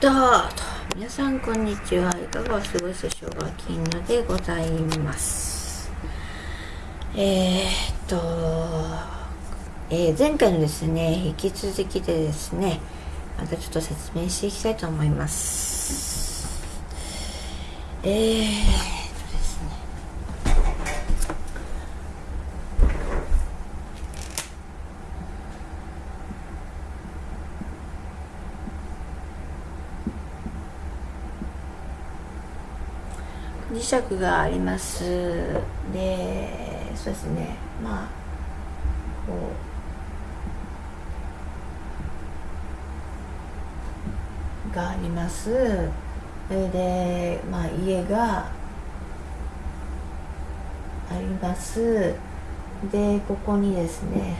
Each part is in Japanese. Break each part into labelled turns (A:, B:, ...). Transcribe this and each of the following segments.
A: どう皆さんこんにちは。いかがお過ごしでしょうか。金野でございます。えー、っと、えー、前回のですね引き続きでですねまたちょっと説明していきたいと思います。えー磁石があります。でそうですね。まあこうがあります。それでまあ家があります。でここにですね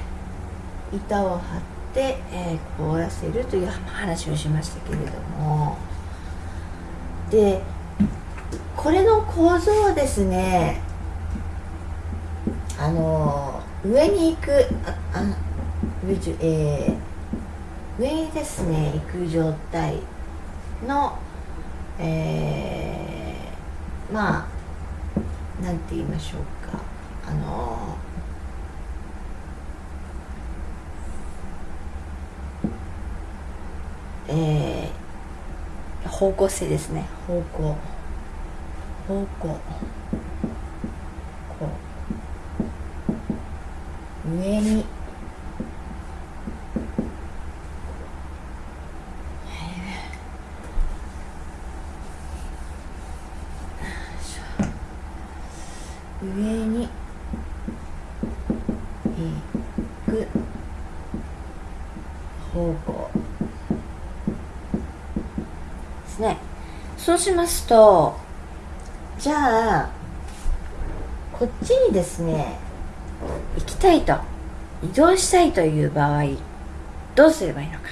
A: 板を張って、えー、凍らせるという話をしましたけれども。でこれの構造はですねあの上に行くあ上,、えー、上にですね行く状態の、えー、まあなんて言いましょうか。あの、方向性ですね。方向。方向。こう。上に。上に。行く。方向。ですね。そうしますとじゃあこっちにですね行きたいと移動したいという場合どうすればいいのか。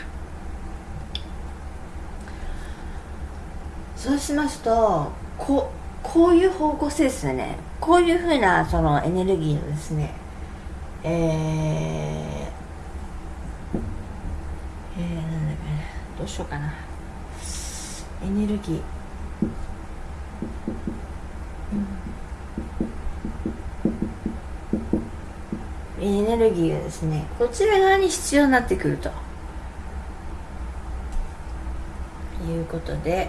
A: そうしますとここういう方向性ですよね。こういうふうなそのエネルギーのですねえー、えー、なんだっけどうしようかな。エネルギー。エネルギーがですねこちら側に必要になってくると。いうことで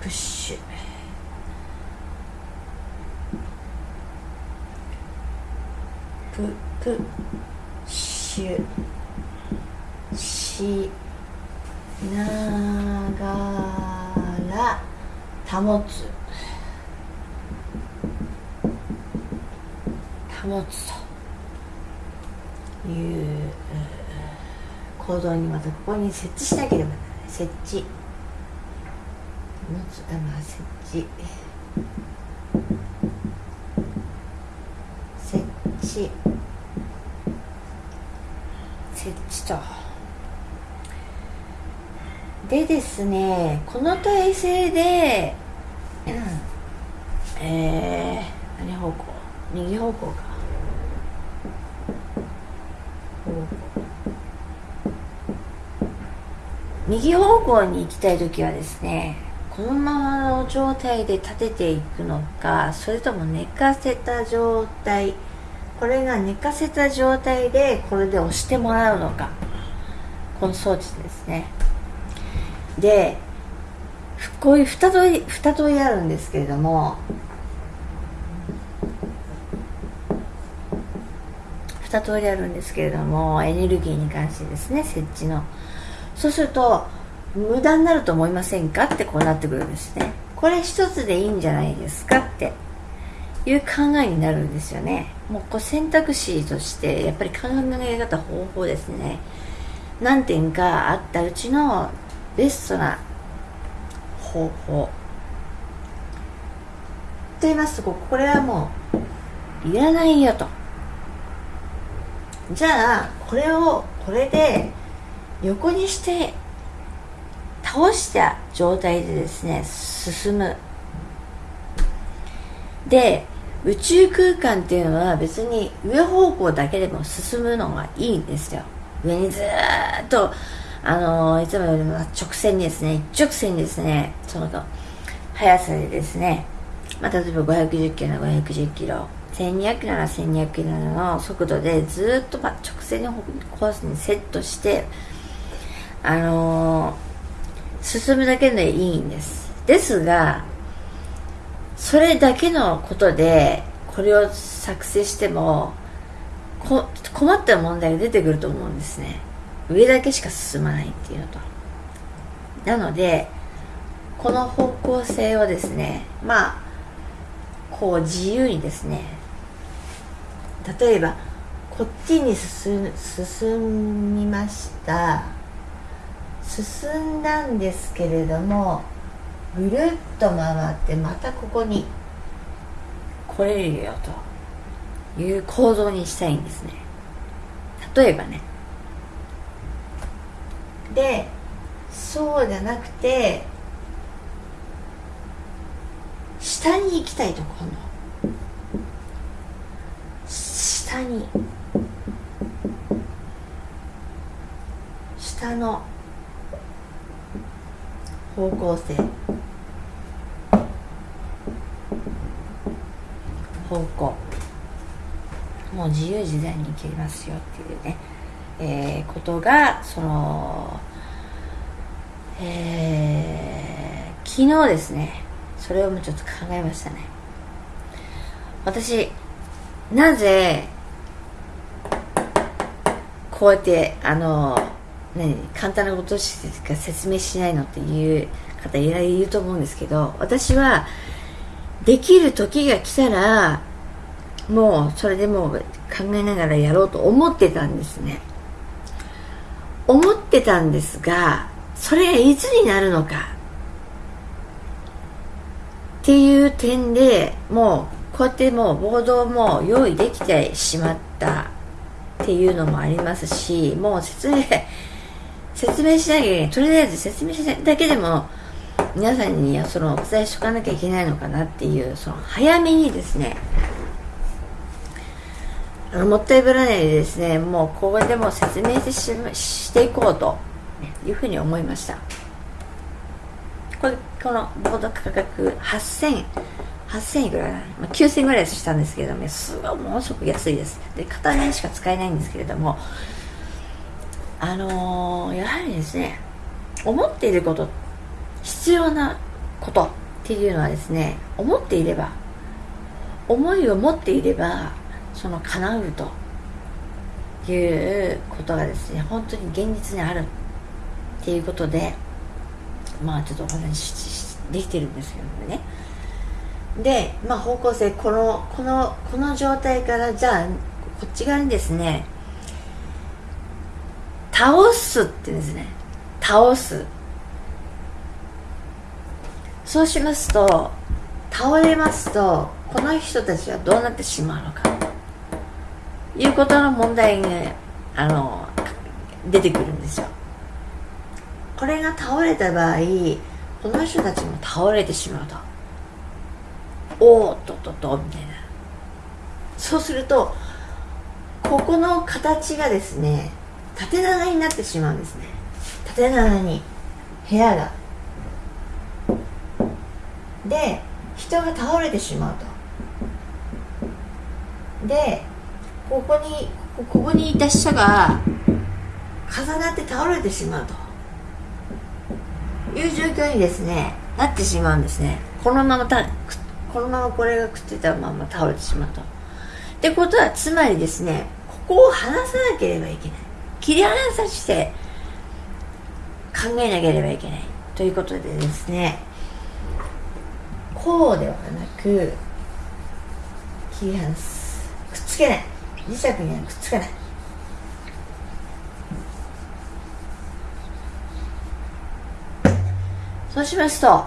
A: プッシュ。ププッシュ。しながら保つ。保つと。いう行動にまたここに設置しなければならない。設置。あまあ設置。設置。設置と。でですねこの体勢で、うん、えー、何方向？右方向か。右方向に行きたい時はですねこのままの状態で立てていくのかそれとも寝かせた状態これが寝かせた状態でこれで押してもらうのかこの装置ですね。でこういう2通り2通りあるんですけれども2通りあるんですけれどもエネルギーに関してですね設置のそうすると無駄になると思いませんかってこうなってくるんですね。これ一つでいいんじゃないですかっていう考えになるんですよね。もうこう選択肢としてやっぱり考え方方法ですね。何点かあったうちのベストな方法。と言いますとこれはもういらないよと。じゃあこれをこれで横にして倒した状態でですね進む。で宇宙空間っていうのは別に上方向だけでも進むのがいいんですよ。上にずっとあのいつもよりも直線にですね一直線ですねその速さでですね、まあ、例えば510キロなら510キロ1200キロなら1200キロの速度でずっと直線のコースにセットしてあのー、進むだけでいいんです。ですがそれだけのことでこれを作成しても困った問題が出てくると思うんですね。上だけしか進まないっていうのと。なのでこの方向性をですねまあこう自由にですね例えばこっちに進進みました。進んだんですけれどもぐるっと回ってまたここに。来れるよという構造にしたいんですね。例えばね。でそうじゃなくて下に行きたいと今度下に。下の方向性方向。もう自由自在に行けますよっていうね、えー、ことがその、えー、昨日ですね。それをもうちょっと考えましたね。私なぜこうやってあのね、簡単なことしか説明しないのっていう方いらいると思うんですけど私はできる時が来たらもうそれでもう考えながらやろうと思ってたんですね。思ってたんですがそれがいつになるのかっていう点でもうこうやってもうボードも用意できてしまったっていうのもありますしもう説明説明しなきゃいけないとりあえず説明しないだけでも皆さんにそのお伝えしとかなきゃいけないのかなっていうその早めにですねあのもったいぶらないでですね。もうここでも説明してしていこうというふうに思いました。これこのボード価格8000 8000いくらまあ、9000ぐらいしたんですけどもすごいものすごく安いです。で片面しか使えないんですけれどもあのー、やはりですね思っていること必要なことっていうのはですね思っていれば思いを持っていればその叶うということがですね本当に現実にあるっていうことでまあちょっとお話しできてるんですけどもね。でまあ方向性このこのこの状態からじゃあこっち側にですね倒すって言うんですね。倒す。そうしますと倒れますとこの人たちはどうなってしまうのか。いうことの問題が、ね、あの出てくるんですよ。これが倒れた場合この人たちも倒れてしまうと。おおっとっとっとみたいな。そうするとここの形がですね縦長になってしまうんですね。縦長に部屋が。で人が倒れてしまうと。でここにここにいた人が重なって倒れてしまうと。いう状況にですねなってしまうんですね。このままたこのままこれがくっついたまま倒れてしまうと。ってことはつまりですねここを離さなければいけない。切り離さして考えなければいけないということでですねこうではなく切り離す。くっつけない。磁石にはくっつかない。そうしますと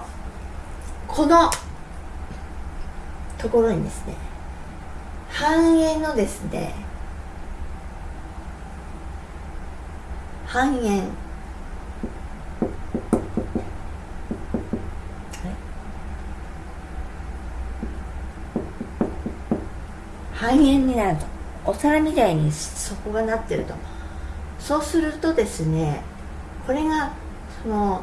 A: このところにですね半円のですね半円。半円になると。お皿みたいに底がなってると。そうするとですねこれがその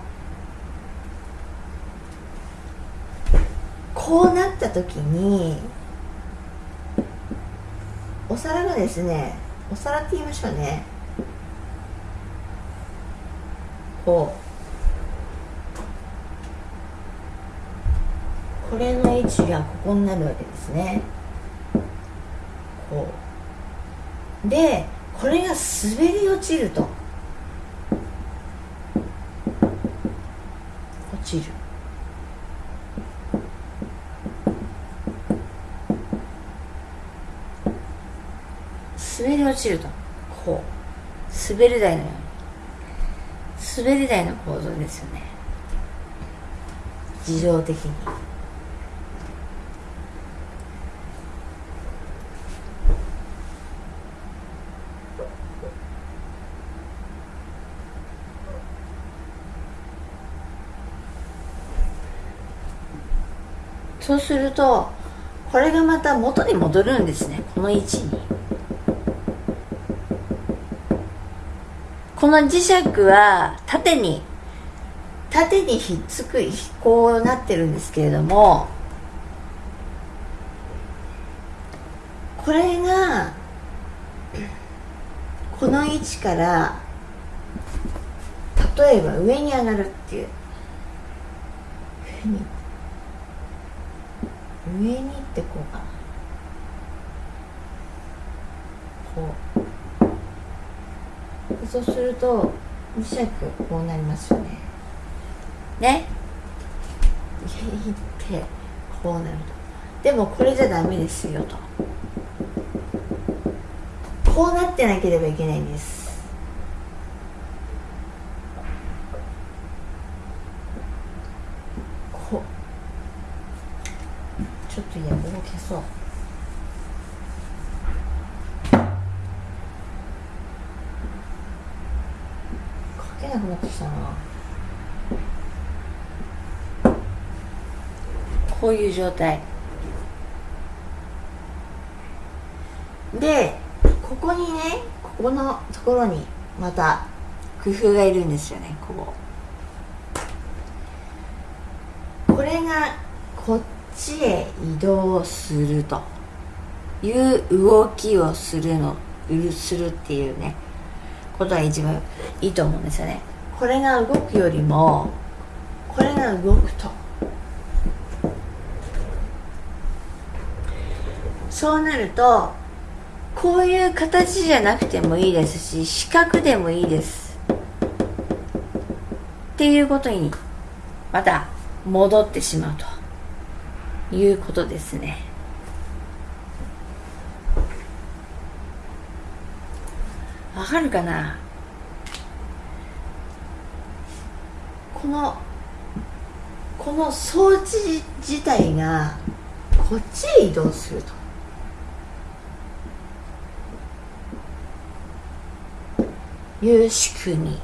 A: こうなった時にお皿がですねお皿って言いましょうね。こう。これの位置がここになるわけですね。こう。でこれが滑り落ちると。落ちる。滑り落ちると。こう。滑り台のように。滑り台の構造ですよね。自動的に。そうするとこれがまた元に戻るんですね。この位置に。この磁石は縦に縦にひっつくこうなってるんですけれどもこれがこの位置から例えば上に上がるっていう。上に上にってこうかなこうそうすると磁石こうなりますよね。ね？上に行ってこうなると。でもこれじゃダメですよと。こうなってなければいけないんですこうちょっといやここ消そう書けなくなってきたなこういう状態。でここにねここのところにまた工夫がいるんですよねこうこれがこっちへ移動するという動きをするのするっていうねことが一番いいと思うんですよね。これが動くよりもこれが動くと。そうなるとこういう形じゃなくてもいいですし四角でもいいです。っていうことにまた戻ってしまうということですね。わかるかな？このこの装置自体がこっちへ移動すると。いう仕組み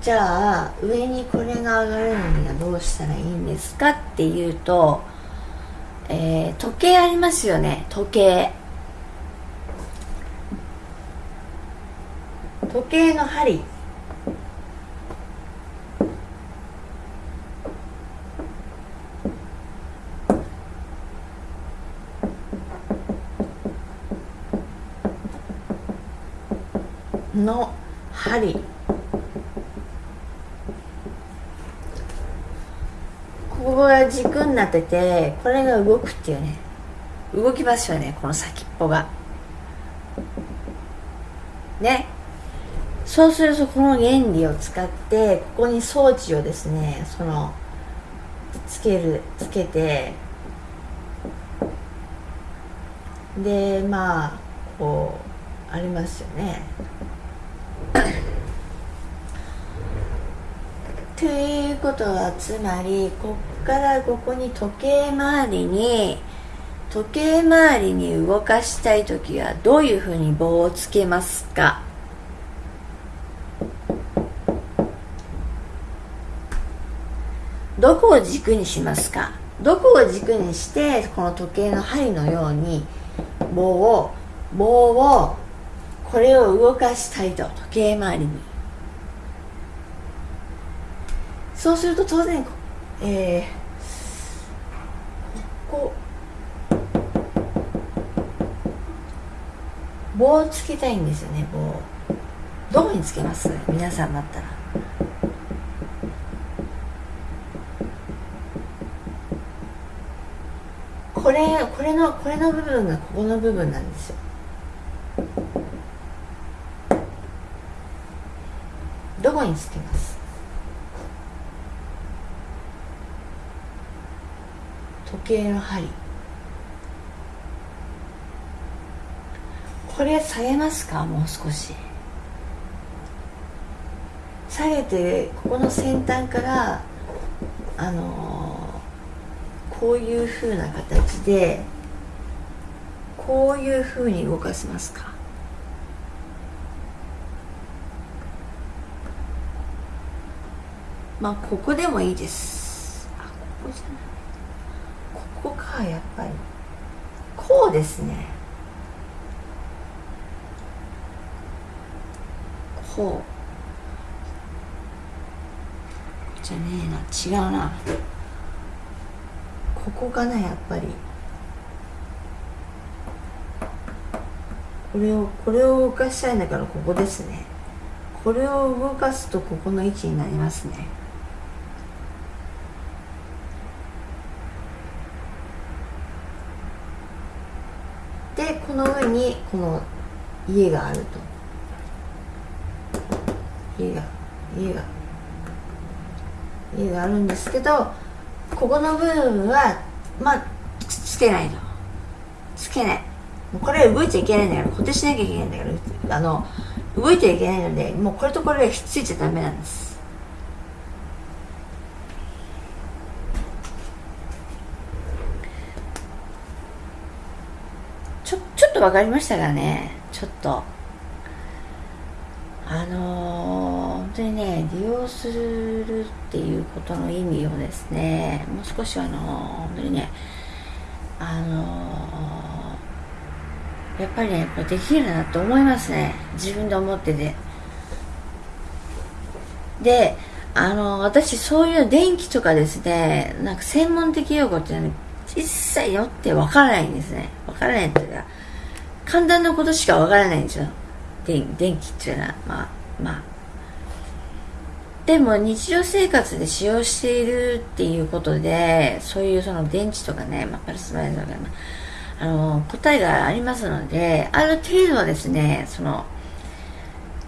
A: じゃあ上にこれが上がるのにはどうしたらいいんですかっていうと、えー、時計ありますよね。時計。時計の針。の針。ここが軸になっててこれが動くっていうね。動きますよねこの先っぽが。ね。そうするとこの原理を使ってここに装置をですねそのつけるつけて。でまあこうありますよね。ということはつまりこっからここに時計回りに時計回りに動かしたい時はどういうふうに棒をつけますか？どこを軸にしますか？どこを軸にしてこの時計の針のように棒を棒をこれを動かしたいと時計回りに。そうすると当然えー、ここ棒をつけたいんですよね棒。どこにつけます？皆さんだったらこれこれのこれの部分がここの部分なんですよ。どこにつけます？時計の針。これ下げますか？もう少し。下げてここの先端からあのー、こういうふうな形でこういうふうに動かしますか？まあここでもいいです。あここじゃない。ここかやっぱり。こうですね。こう。じゃねえな違うな。ここかなやっぱり。これをこれを動かしたいんだからここですね。これを動かすとここの位置になりますねでこの上にこの家があると。家が家が家があるんですけどここの部分はまあつけないとつけない。これ動いちゃいけないんだから固定しなきゃいけないんだからあの動いちゃいけないのでもうこれとこれがひっついちゃダメなんですちょちょっと分かりましたかねちょっと。あのー、本当にね利用するっていうことの意味をですねもう少しあのー、本当にねあのー、やっぱりねこれできるなと思いますね。自分で思ってて。であの私そういう電気とかですねなんか専門的用語っていうのは一切よってわからないんですね。わからないっていうか簡単なことしかわからないんですよ電電気っていうのは。まあまあ。でも日常生活で使用しているっていうことでそういうその電池とかね、まあ、パルスバイザーとか、あの答えがありますのである程度はですねその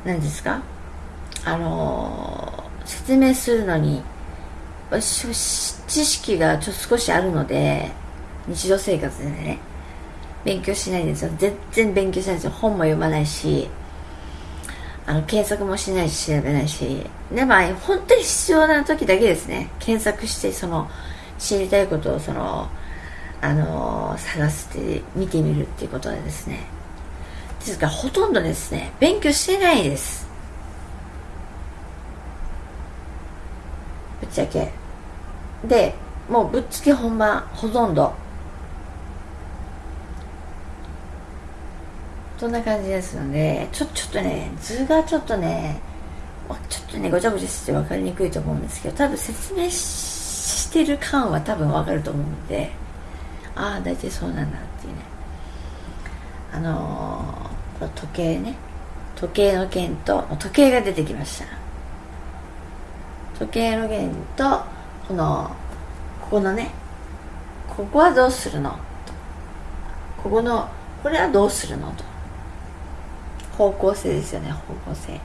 A: 何ですか？あの説明するのに知識がちょっと少しあるので日常生活でね。勉強しないんですよ。全然勉強しないんですよ。本も読まないしあの検索もしないし調べないし。でまあ本当に必要な時だけですね。検索してその知りたいことをそのあの探して見てみるっていうことでですね。ですからほとんどですね勉強してないです。ぶっちゃけ。でもうぶっつけ本番ほとんど。そんな感じですのでちょちょっとね図がちょっとねちょっとねごちゃごちゃして分かりにくいと思うんですけど多分説明してる感は多分分かると思うのでああ大体そうなんだっていうね。あのー、時計ね時計の剣と時計が出てきました。時計の剣とこのここのねここはどうするのここのこれはどうするのと。方向性ですよね方向性。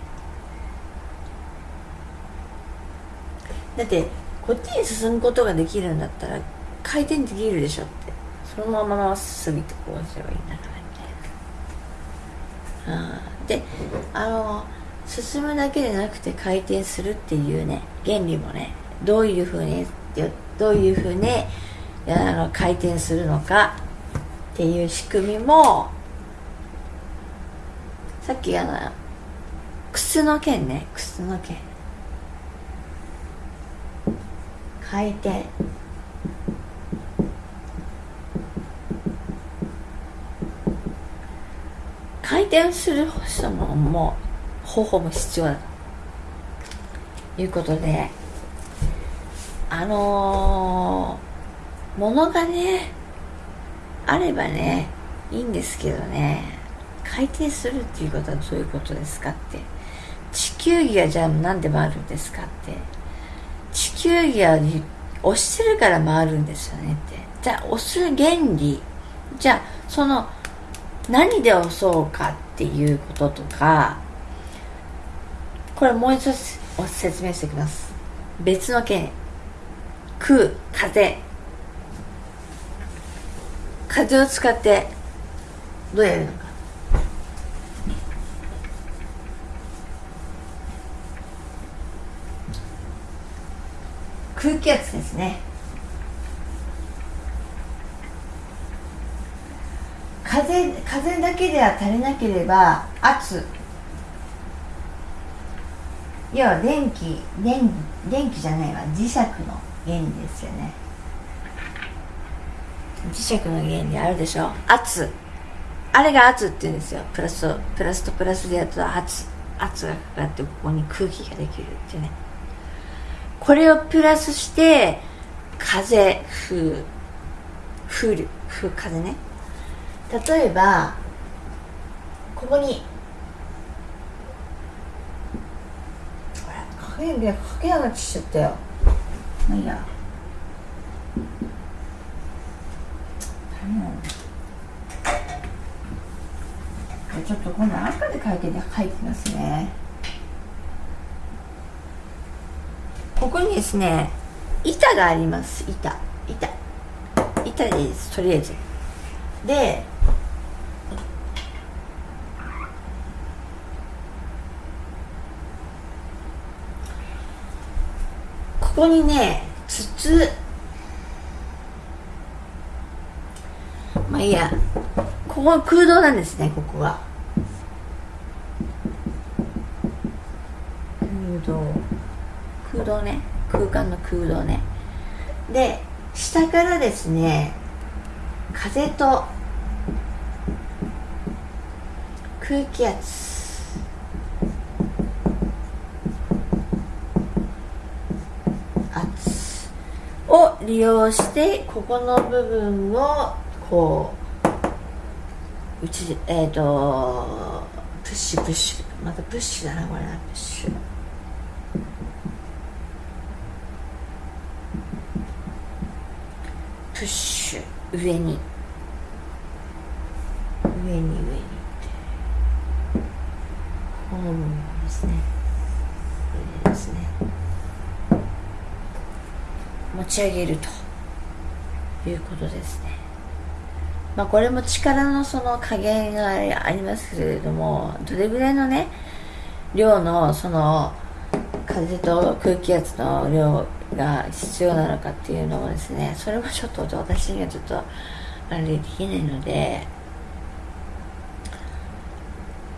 A: だってこっちに進むことができるんだったら回転できるでしょって。そのまままっすぐってこうすればいいんだからみたいな。であの進むだけでなくて回転するっていうね原理もねどういうふうにどういうふうにあの回転するのかっていう仕組みもさっきあの靴の剣ね。靴の剣回転回転する人ももう方法も必要だということであのー、物がねあればねいいんですけどね。回転するっていうことはどういうことですかって。地球儀はじゃあ何で回るんですかって。地球儀は押してるから回るんですよねって。じゃあ押す原理。じゃあその何で押そうかっていうこととか。これもう一つ説明してきます。別の件空風。風を使ってどうやるのか。空気圧ですね。風風だけでは足りなければ圧。要は電気電電気じゃないわ。磁石の原理ですよね。磁石の原理あるでしょ。圧。あれが圧って言うんですよ。プラスとプラスとプラスでやると圧。圧がかかってここに空気ができるってねこれをプラスして風風風流風風ね。例えばここに影がかけ上がってしちゃったよ。まあいいや。ちょっと今度赤で書いて書いてますね。ここにですね板があります。板。板。板です。とりあえず。でここにね筒。まあいいや。ここ空洞なんですねここが空洞。空洞ね。空間の空洞ね。で下からですね風と空気圧。圧を利用してここの部分をこううちえっ、ー、とプッシュプッシュ。またプッシュだなこれなプッシュ。プッシュ上に。上に上にこの部分ですね。上ですね。持ち上げるということですね。まあこれも力のその加減がありますけれどもどれぐらいのね量のその風と空気圧の量が必要なのかっていうのもですねそれもちょっと私にはちょっとあれできないので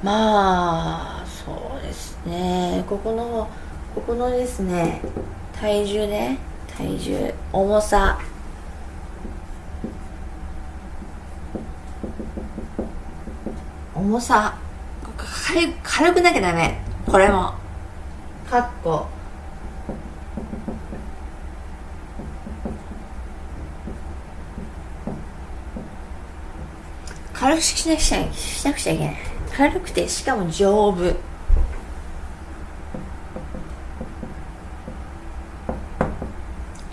A: まあそうですね。ここのここのですね体重ね体重重さ。重さ。軽軽くなきゃダメ。これも。かっこ。軽くしなくちゃしなくちゃいけない。軽くてしかも丈夫。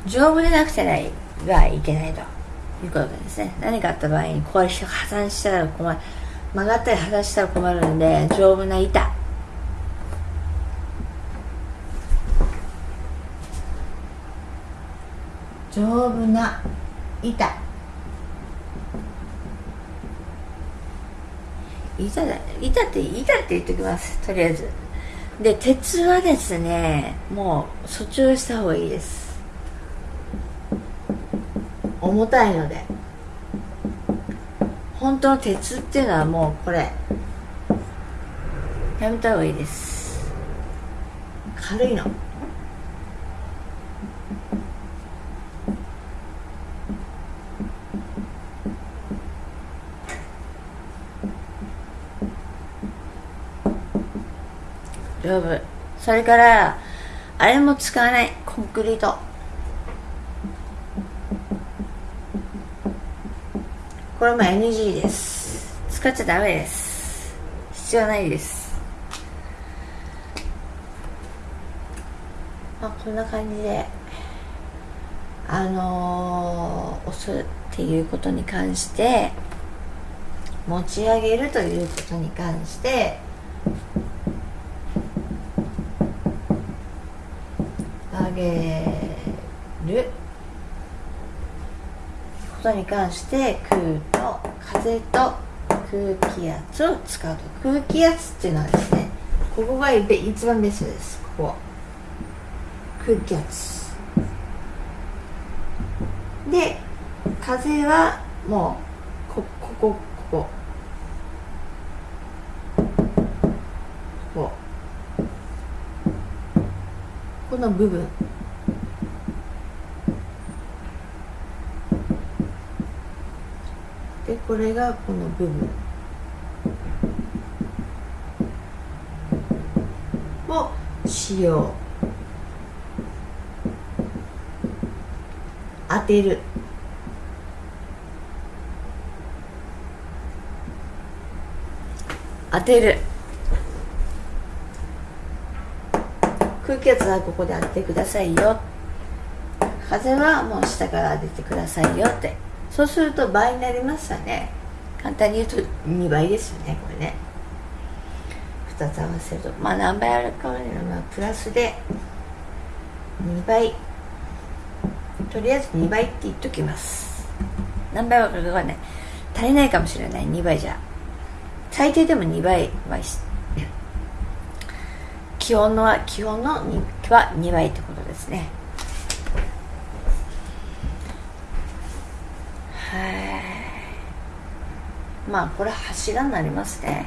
A: 丈夫でなくてはいけないということですね。何かあった場合にこう破産したら困る。曲がったり破産したら困るんで丈夫な板。丈夫な板。板だ板って板って言っときます。とりあえず。で鉄はですねもう訴求した方がいいです。重たいので。本当の鉄っていうのはもうこれ。やめた方がいいです。軽いの。丈夫。それからあれも使わない。コンクリート。これも NG です。使っちゃダメです。必要ないです。まあこんな感じであのー、押すっていうことに関して持ち上げるということに関して上げる。ことに関して空と風と空気圧を使うと。空気圧っていうのはですねここが一番ベストです。ここ。空気圧。で風はもうここここ。ここ。この部分。でこれがこの部分。を使用。当てる。当てる。空気圧はここで当ててくださいよ。風はもう下から当ててくださいよって。そうすると倍になりましたね。簡単に言うと2倍ですよねこれね。2つ合わせると。まあ何倍あるかはまあプラスで2倍。とりあえず2倍って言っときます。何倍はかかんない足りないかもしれない。2倍じゃ。最低でも2倍は気温の気温のは2倍ってことですね。はい。まあこれ柱になりますね。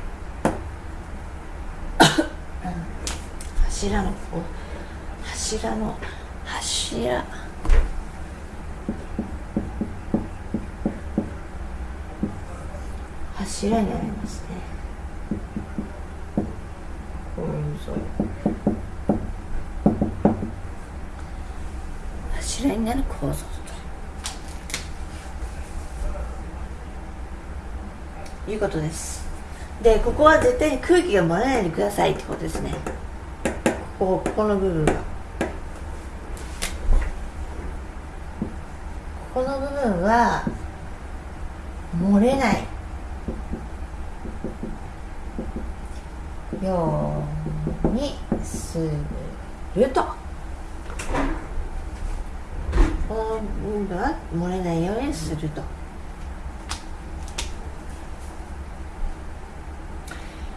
A: 柱の柱の柱。柱になりますねこういう柱になる構造いうことです。でここは絶対に空気が漏れないでくださいってことですね。ここここの部分は。ここの部分は漏れない。ようにするとこの部分は漏れないようにすると。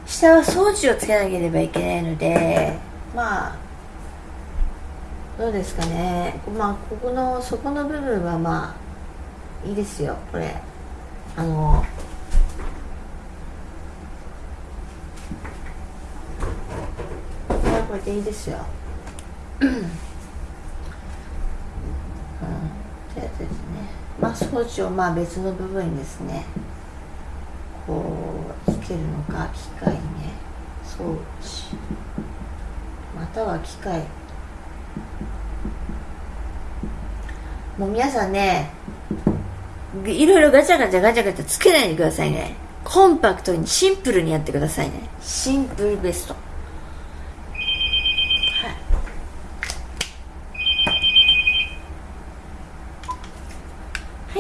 A: 下は装置をつけなければいけないのでまあどうですかね。まあここの底の部分はまあいいですよ。これ。あのこれでいいですようん、というですねまあ装置をまあ別の部分にですねこうつけるのか機械ね装置または機械。もう皆さんねいろいろガチャガチャガチャガチャつけないでくださいね。コンパクトにシンプルにやってくださいね。シンプルベスト。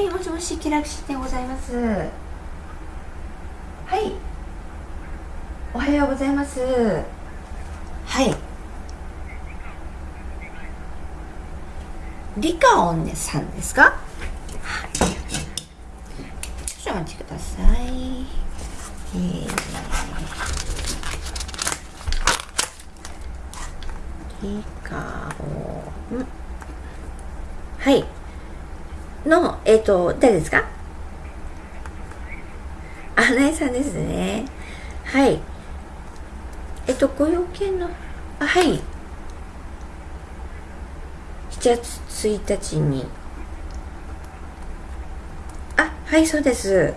A: はい、もしもし気楽しでございます。はいおはようございます。はい。リカオンネさんですか？はい少々お待ちください。えー、リカオン。はい。のえっ、ー、と誰ですか？アナエさんですね。はい。えっと、ご用件の、あ、はい。7月1日に。あ、はい、そうです。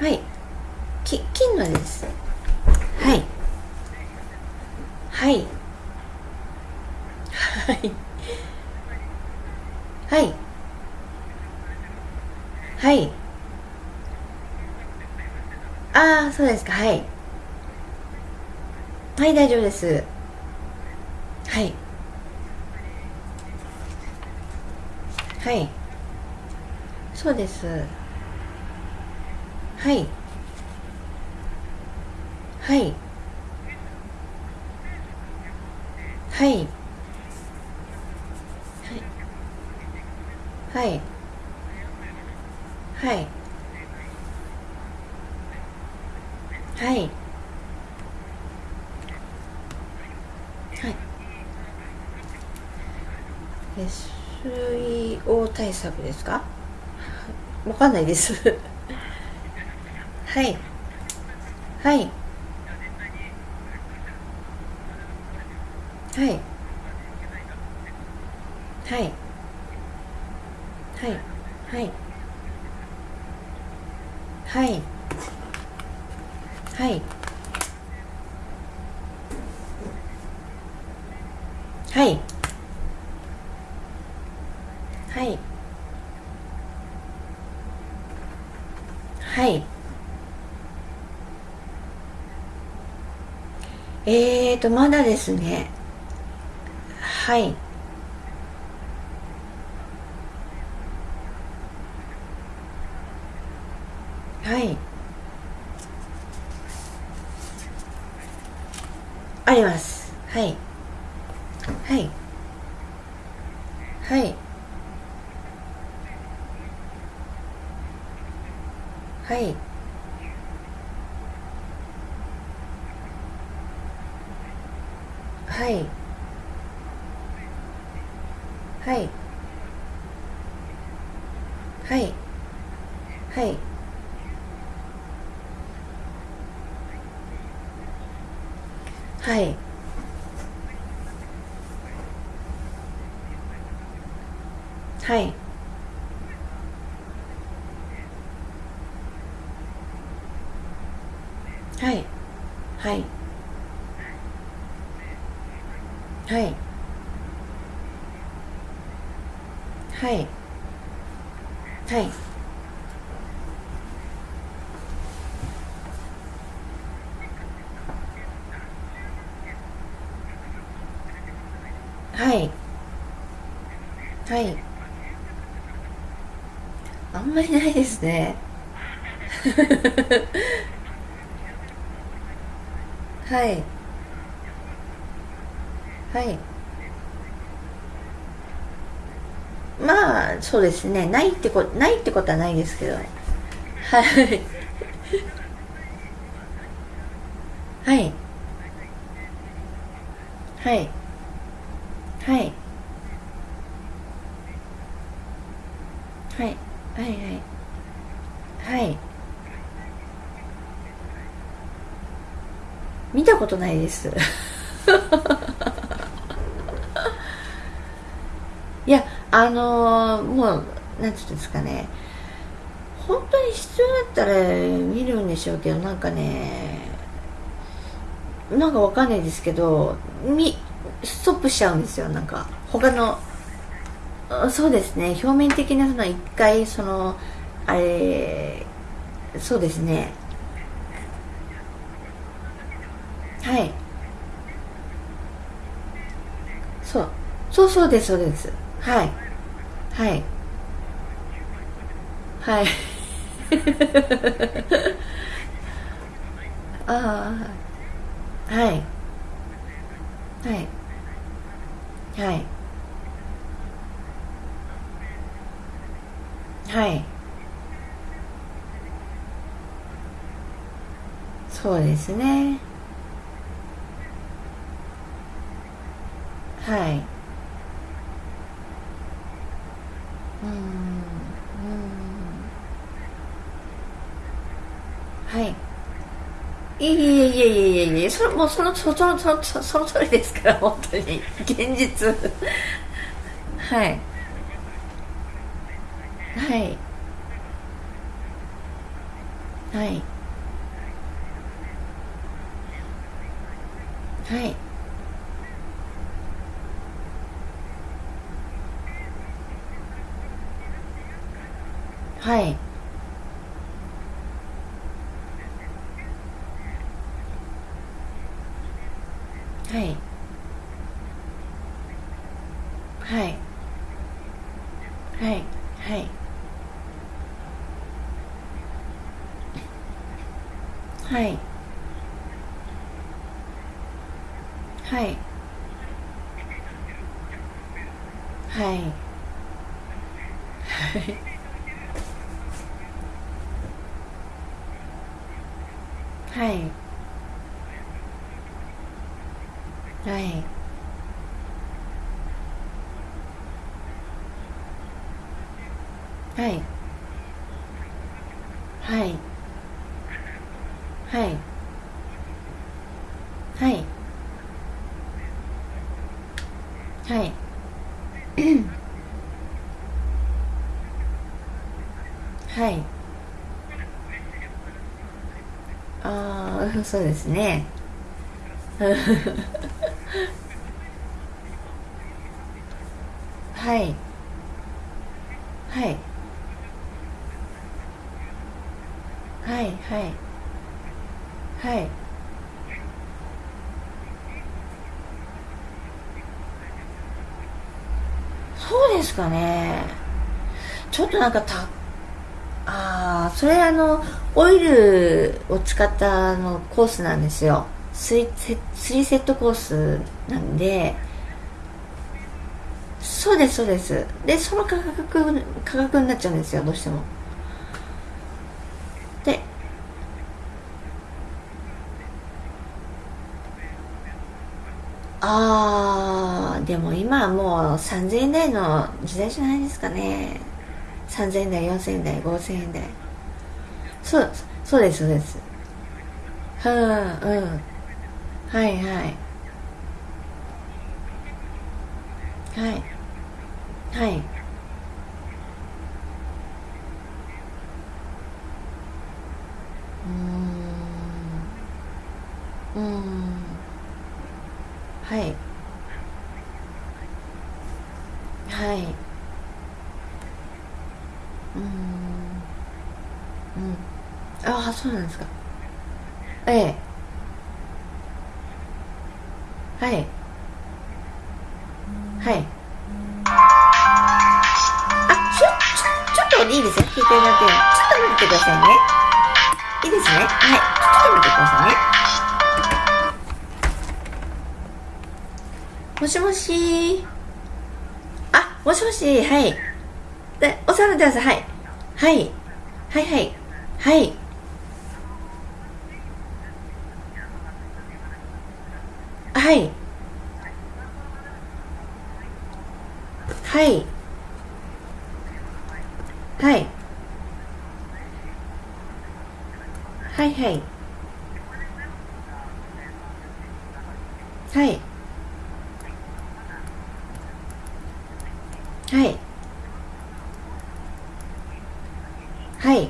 A: はい。き、金のです。はい。はい。はい。はい。はいああそうですか。はい。はい大丈夫です。はい。はい。そうです。はい。はい。はい。はい。はい。はいはい SEO 対策ですか？わかんないです。はいはい。はい。はいはいはいはいはいはいはいはいえーとまだですね。はい。はい。はい。はい。はい。はい。はい。はい。はい。はい。あんまりないですね。はい。はい。まあそうですね。ないってこないってことはないですけど。はい。はい。はいはいはいはいはいはい見たことないです。いやあのー、もうなんていうんですかね。本当に必要だったら見るんでしょうけどなんかねなんかわかんないですけどみストップしちゃうんですよ。なんか他のそうですね。表面的なその一回そのあれそうですねはいそうそうですそうです。はい。はい。はい。ああはい。はい。はい。はい。そうですね。はいうんうんはいいえいえいえいえいえいえそれもうそのそのそのそのその通りですから本当に。現実。はいはい。はい。はい。はい。はい。はい。はい。はい。ああ そうですね。はい。はい。はいはい。はい。そうですかね。ちょっとなんかたああそれあのオイルを使ったあのコースなんですよ。3セ3セットコースなんで。そうですそうです。でその価格価格になっちゃうんですよどうしてもでああでも今はもう3000円台の時代じゃないですかね。3000円台4000円台5000円台。そうそうですそうです。うんうん。はいはい。はい。はい。しもし。あもしもし。はい。でお世話になってますはい。はい。はいはい。はい。はいはい。はい。はい。はいはいはい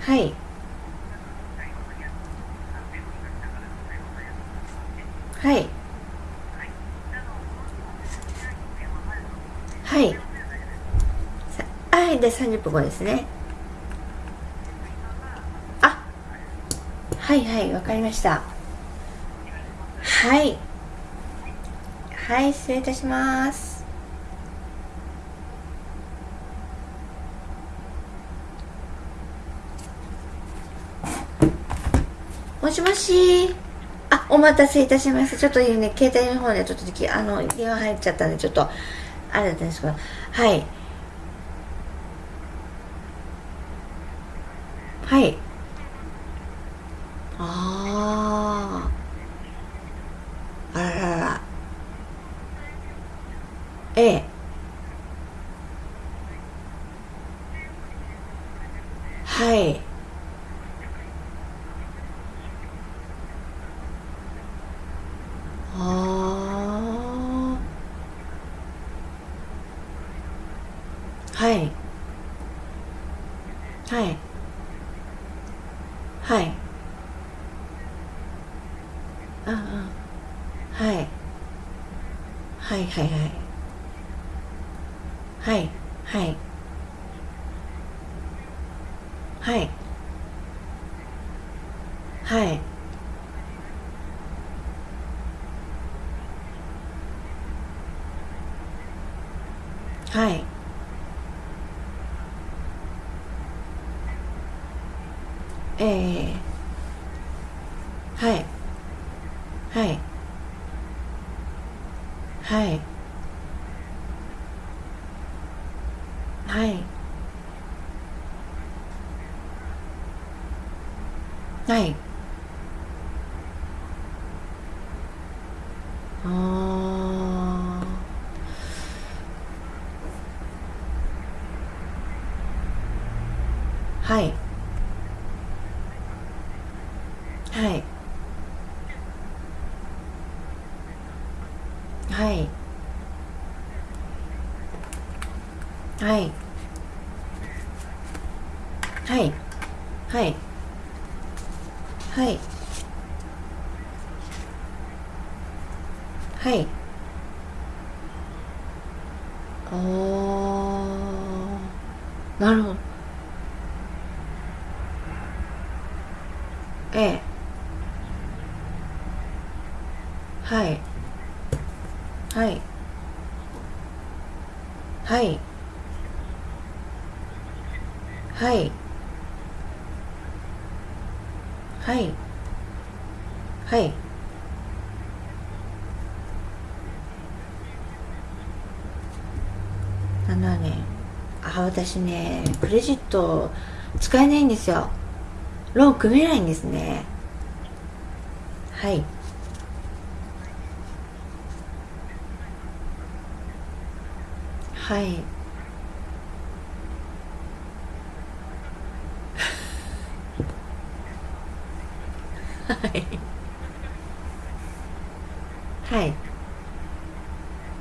A: はいはいはいはいさはいで30分後ですね。あはいはいわかりました。はい。はい失礼いたします。もしもし。あお待たせいたしました。ちょっとね携帯の方でちょっとあの電話入っちゃったんでちょっとあれだったんですけど。はい。はい。ああはい。はい。はい。はい。はい。はい。はい。はい。えーはい。あー。はい。はい。はい。はいはいはいはいはいあーなるほどええはいはいはいはいはいはいあのねあ私ねクレジット使えないんですよ。ローン組めないんですね。はい。はい。はい。はい。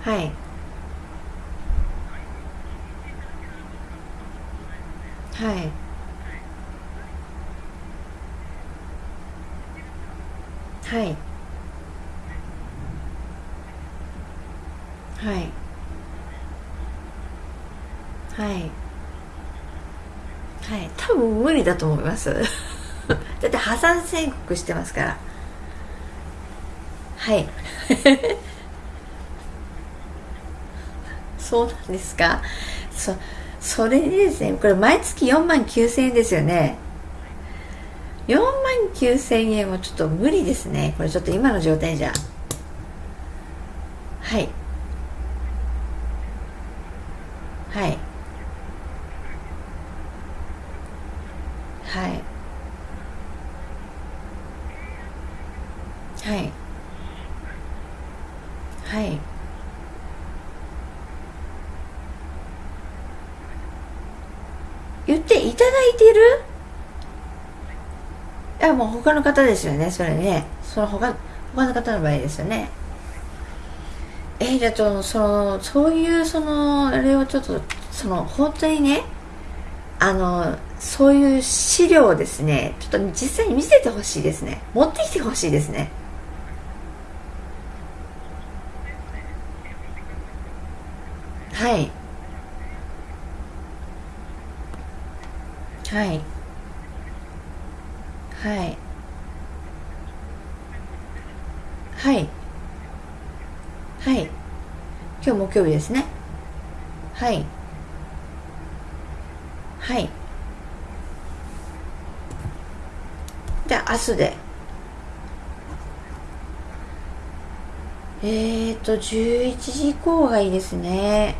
A: はい。はい。はい。はい。はい。はい。多分無理だと思います。だって破産宣告してますから。はい。そうなんですか？そう。それでですねこれ毎月4万9000円ですよね。4万9000円はちょっと無理ですね。これちょっと今の状態じゃ。はいはいはいはい言っていただいてる？いやもう他の方ですよね。それね。その他他の方の場合ですよね。え、じゃあとそのそういうそのあれをちょっとその本当にねあのそういう資料をですねちょっと実際に見せてほしいですね。持ってきてほしいですねはいはい。はい。はい。はい。今日木曜日ですね。はい。はい。じゃあ明日で。えーと11時以降がいいですね。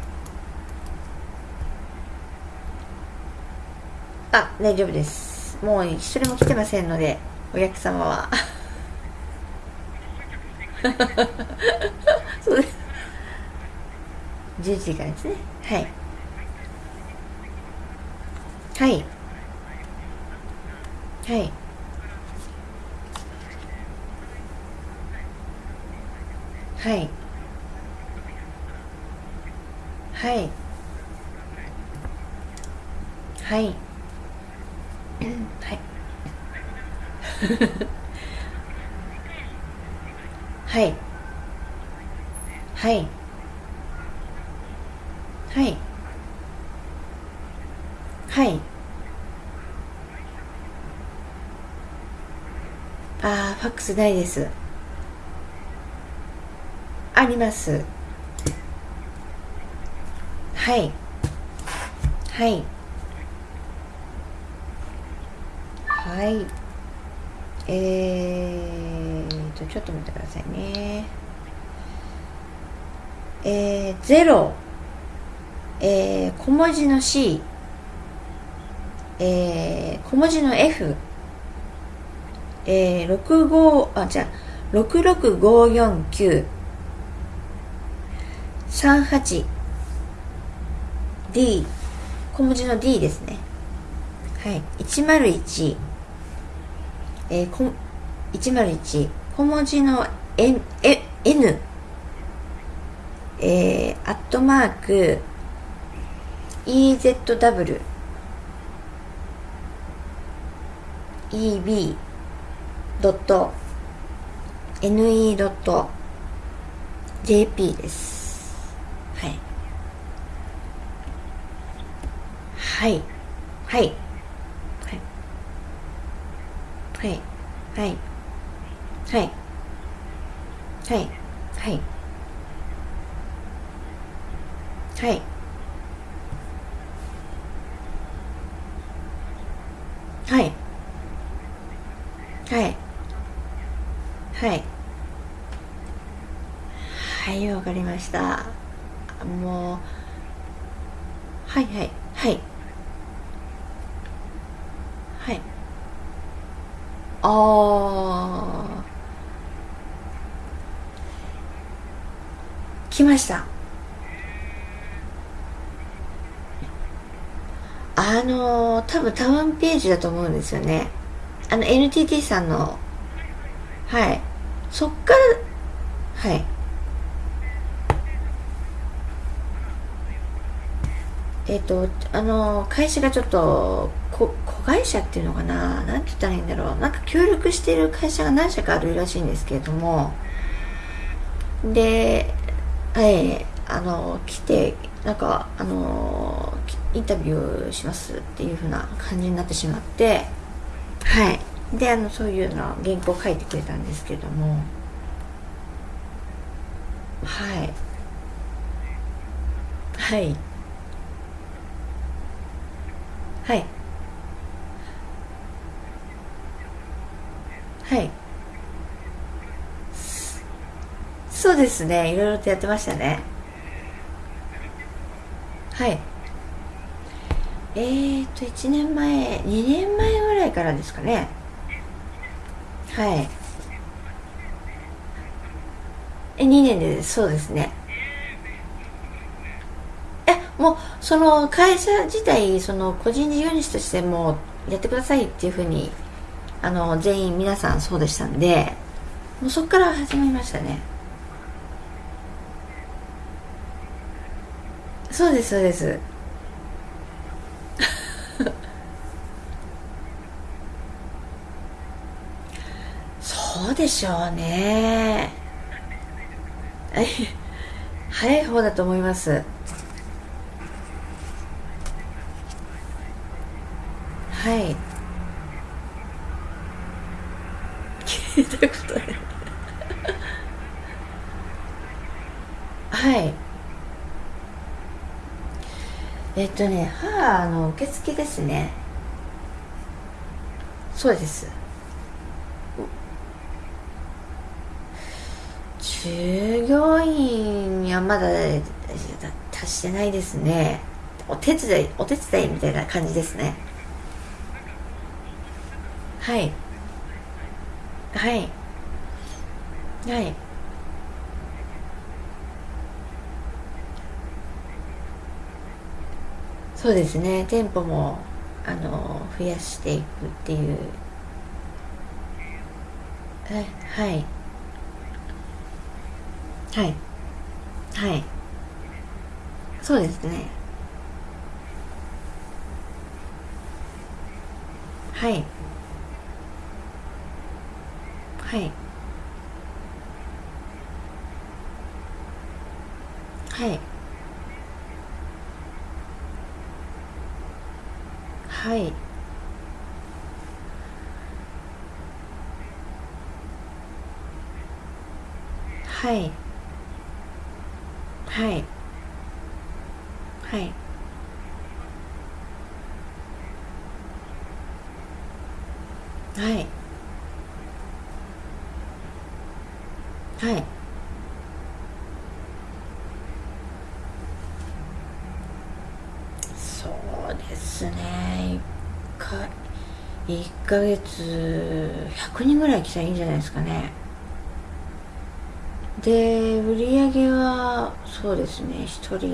A: あ大丈夫です。もう一人も来てませんのでお客様は。そうです。11時からですね。はい。はい。ファックスないです。あります。はい。はい。はい。えーとちょっと待ってくださいね。えー、0えー、小文字の C えー、小文字の F えー、65あじゃあ66549 38 D 小文字の D ですね。はい。101えー、こ101小文字の N, N えー、アットマーク。EZW EB ドット NE ドット JP です。はい。はい。はい。はい。はい。はい。はい。はい。はい。はい。はい。はい。はいわかりました。もうはいはいはい。はい。ああ来ました。あの多分タウンページだと思うんですよね。あの NTT さんのはい。そっからはい。えっ、ー、とあの会社がちょっと子会社っていうのかな？何て言ったらいいんだろう。なんか協力してる会社が何社かあるらしいんですけれども。ではいあの来てなんかあのインタビューしますっていう風な感じになってしまって。はい。であのそういうの原稿書いてくれたんですけれども。はい。はい。はい。はい。そうですね。いろいろとやってましたね。はい。えーと1年前2年前ぐらいからですかね。はい。え2年でそうですね。えもうその会社自体その個人事業主としてもやってくださいっていうふうにあの全員皆さんそうでしたんでもうそこから始まりましたね。そうですそうです。そうでしょうね。早い方だと思います。はい。聞いたことないはい。えっとね母の受付ですね。そうです。従業員はまだ達してないですね。お手伝いお手伝いみたいな感じですね。はい。はい。はい。そうですね。店舗もあの増やしていくっていう。はい。はい。はい。はい。そうですね。はい。はい。はい。はい。はい。はい。はい。はい。はい。そうですね。1か1ヶ月100人ぐらい来たらいいんじゃないですかね。で売り上げはそうですね。1人、うん、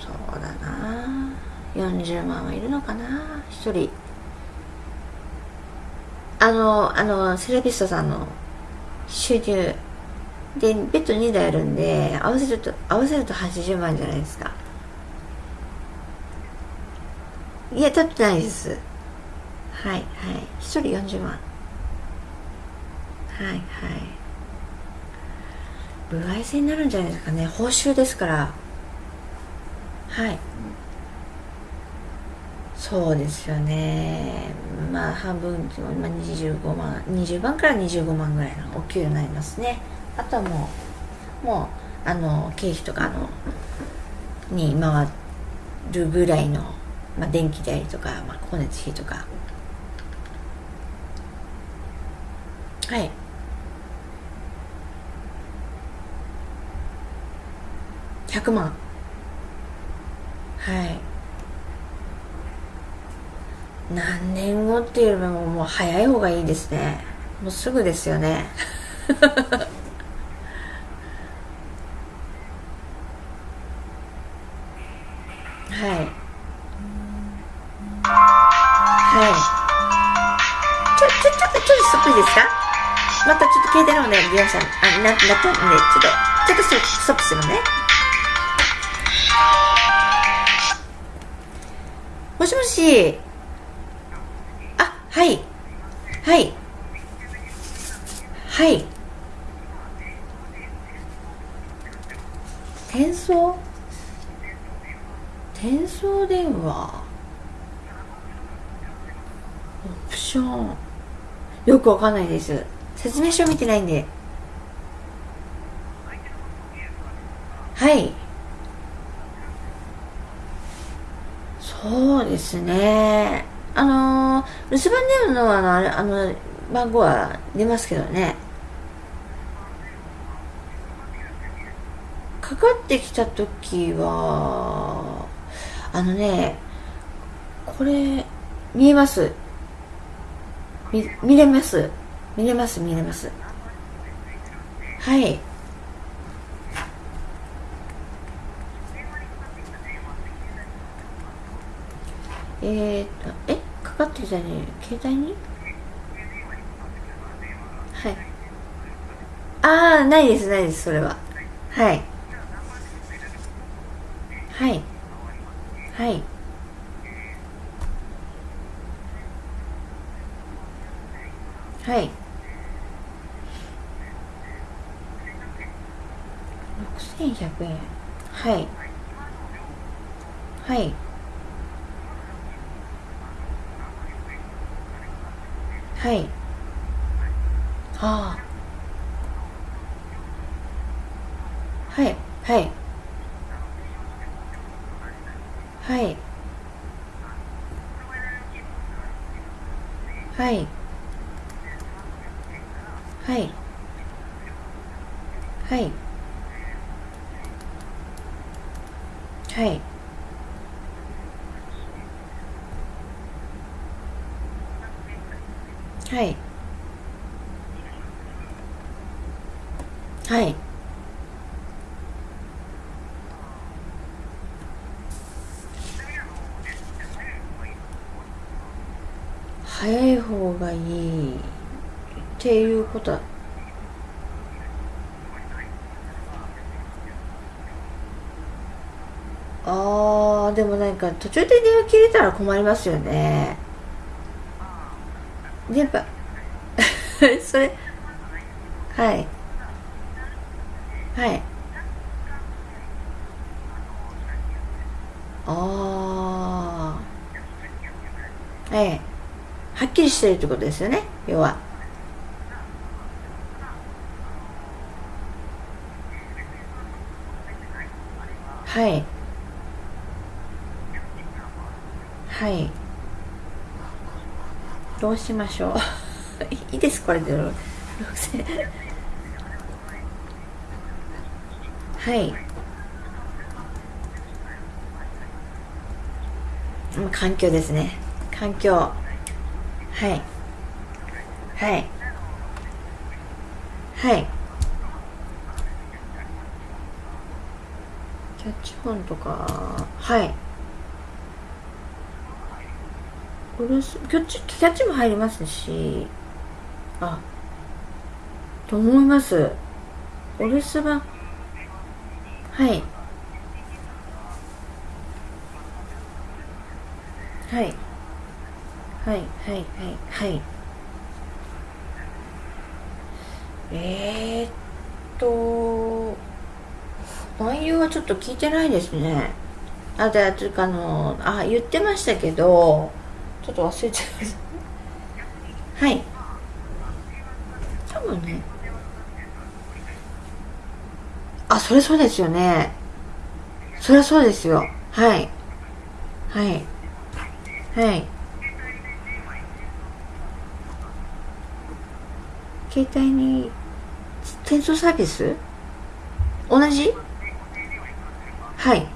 A: そうだな。40万はいるのかな。1人。あのあのセラピストさんの収入。でベッド2台あるんで合わせると合わせると80万じゃないですか。いや取ってないです。はいはい。1人40万。はいはい。歩合制になるんじゃないですかね。報酬ですから。はい。そうですよね。まあ半分、まあ、25万20万から25万ぐらいのお給料になりますね。あとはもうもうあの経費とかのに回るぐらいの、まあ、電気代とか、まあ、光熱費とか。はい。100万。はい。何年後っていうよりももう早い方がいいですね。もうすぐですよね。はい。はい。ちょちょちょっとちょっとストップいいですか？またちょっと携帯の方ね利用者あななったんでちょっとちょっとストップするね。もしもしあはい。はい。はい。転送？転送電話？オプション？よくわかんないです説明書見てないんではいそうですね。あの留守番電話のあのあの番号は出ますけどね。かかってきた時はあのねこれ見えます。見見れます。見れます見れます。はい。えー、っとえかかってきたね。携帯に？はい。ああないですないですそれは。はい。はい。はい。はい。6100円。はい。はい。はい。ああ。はいはいはい。はい。はいはいはいはいはい早い方がいいっていうことはあーでもなんか途中で電話切れたら困りますよね。電波 それはい。はい。ああええ。はっきりしてるってことですよね要は。はい。はい。どうしましょう。いいですこれで。はい。環境ですね。環境。はい。はい。はい。キャッチフォンとか。はい。これキャッチキャッチも入りますし。あと思います。お留守番はい。はい。はいはいはいはい。えー、っと内容はちょっと聞いてないですね。あでというかあのあ言ってましたけどょっと忘れちゃいました。はい。多分ね。あそれそうですよね。そりゃそうですよ。はい。はい。はい。携帯に転送サービス？同じ？はい。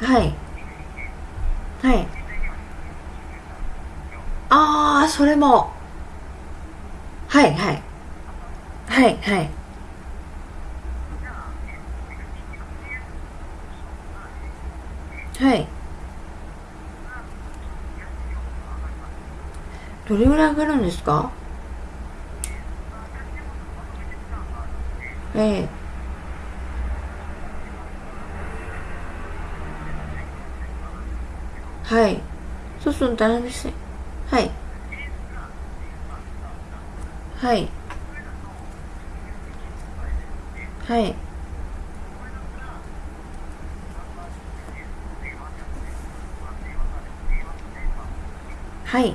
A: はい。はいああそれも。はいはい。はいはい。はい。どれぐらい上がるんですか？ええ。はい。そうすると大変ですね。はい。はい。はい。はい。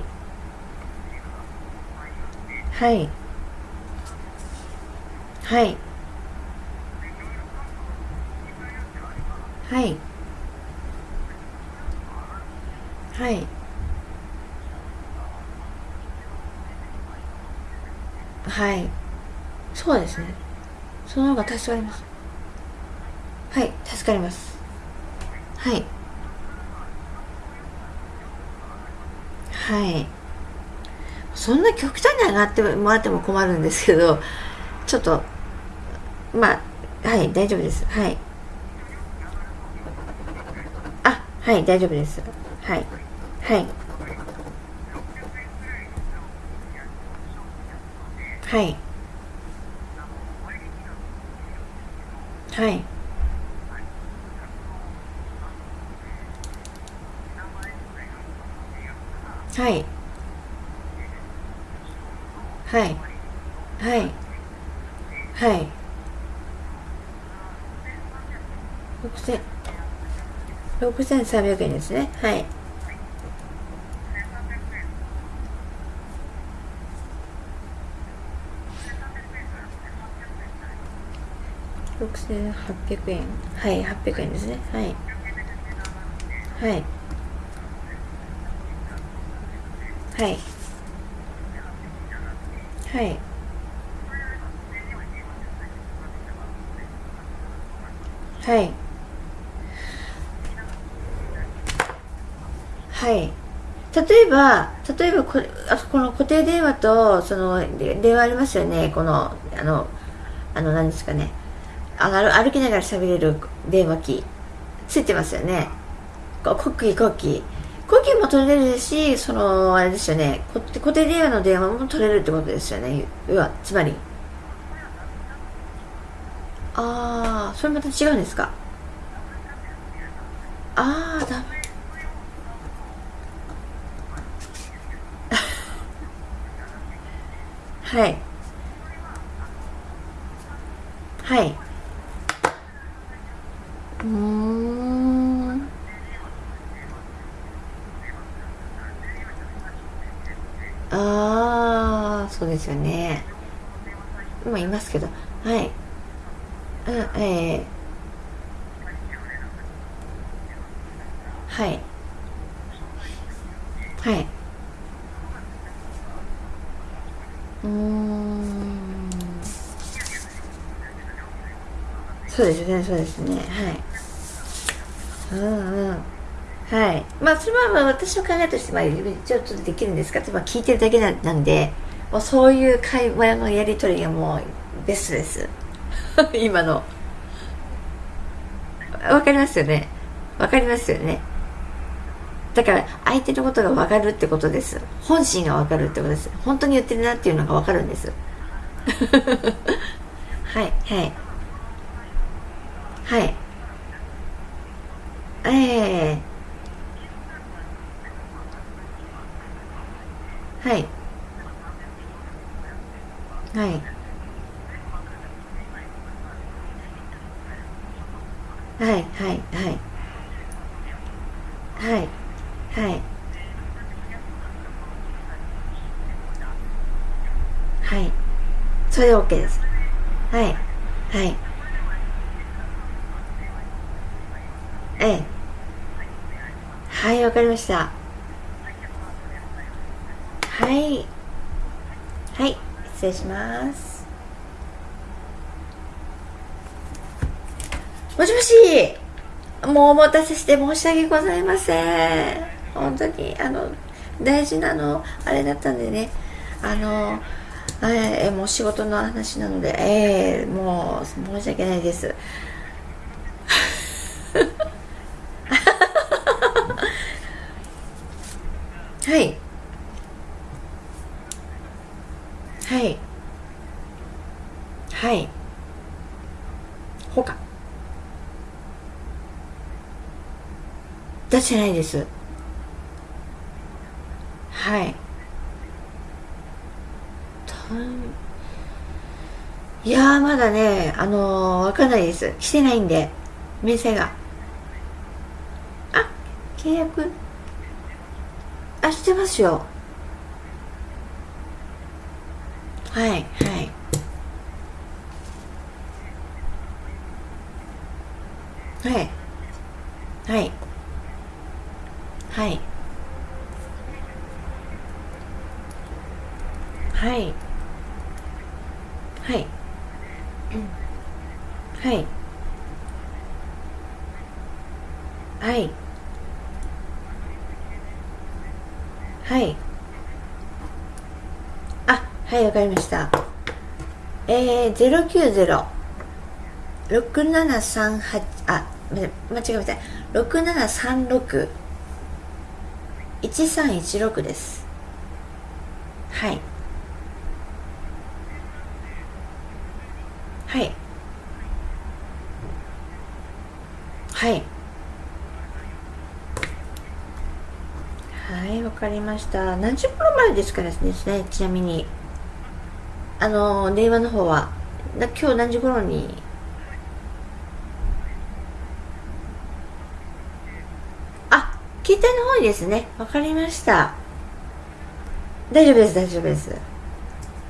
A: はい。はい。はい。はい。はい。そうですね。その方が助かります。はい助かります。はい。はい。そんな極端に上がってもらっても困るんですけどちょっとまあはい大丈夫です。はい。あはい大丈夫です。はい。はい。はい。はい。はい。はい。はい。はい。6300円ですね。はい。6800円。はい800円ですね。はい。はい。はい。はい。はい。はい。例えば例えばこあこの固定電話とその電話ありますよね。このあのあの何ですかね。歩きながら喋れる電話機。ついてますよね。コッキーコッキーコキーも取れるしそのあれですよね。固定電話の電話も取れるってことですよね。要はつまり。ああそれまた違うんですかああダメはいはいうんああそうですよね。今いますけど。はい。うんええー、はい。はい。うん。そうですねそうですね。はい。うんうん。はい。まあそれはまあ私の考えとしてまあちょっとできるんですかって、まあ、聞いてるだけなんで。もうそういう会話のやり取りがもうベストです。今の。わかりますよね。わかりますよね。だから相手のことが分かるってことです。本心が分かるってことです。本当に言ってるなっていうのが分かるんです。は いはい。はいそれで OK です。はい。はい。ええ。はいわかりました。はい。はい失礼します。もしもしもうお待たせして申し訳ございません。本当にあの大事なのあれだったんでね。あのえー、もう仕事の話なのでええー、もう申し訳ないです。はい。はい。はい。ほか出してないです。はい。いやまだねあのー、わかんないです。してないんで明細が。あ契約。あしてますよ。わかりました。えー、090 6738あ間違えました。6736 1316です。はい。はい。はい。はいわかりました。何時頃までですからですねちなみに。あの電話の方は今日何時頃に？あ携帯の方にですね。わかりました。大丈夫です大丈夫です。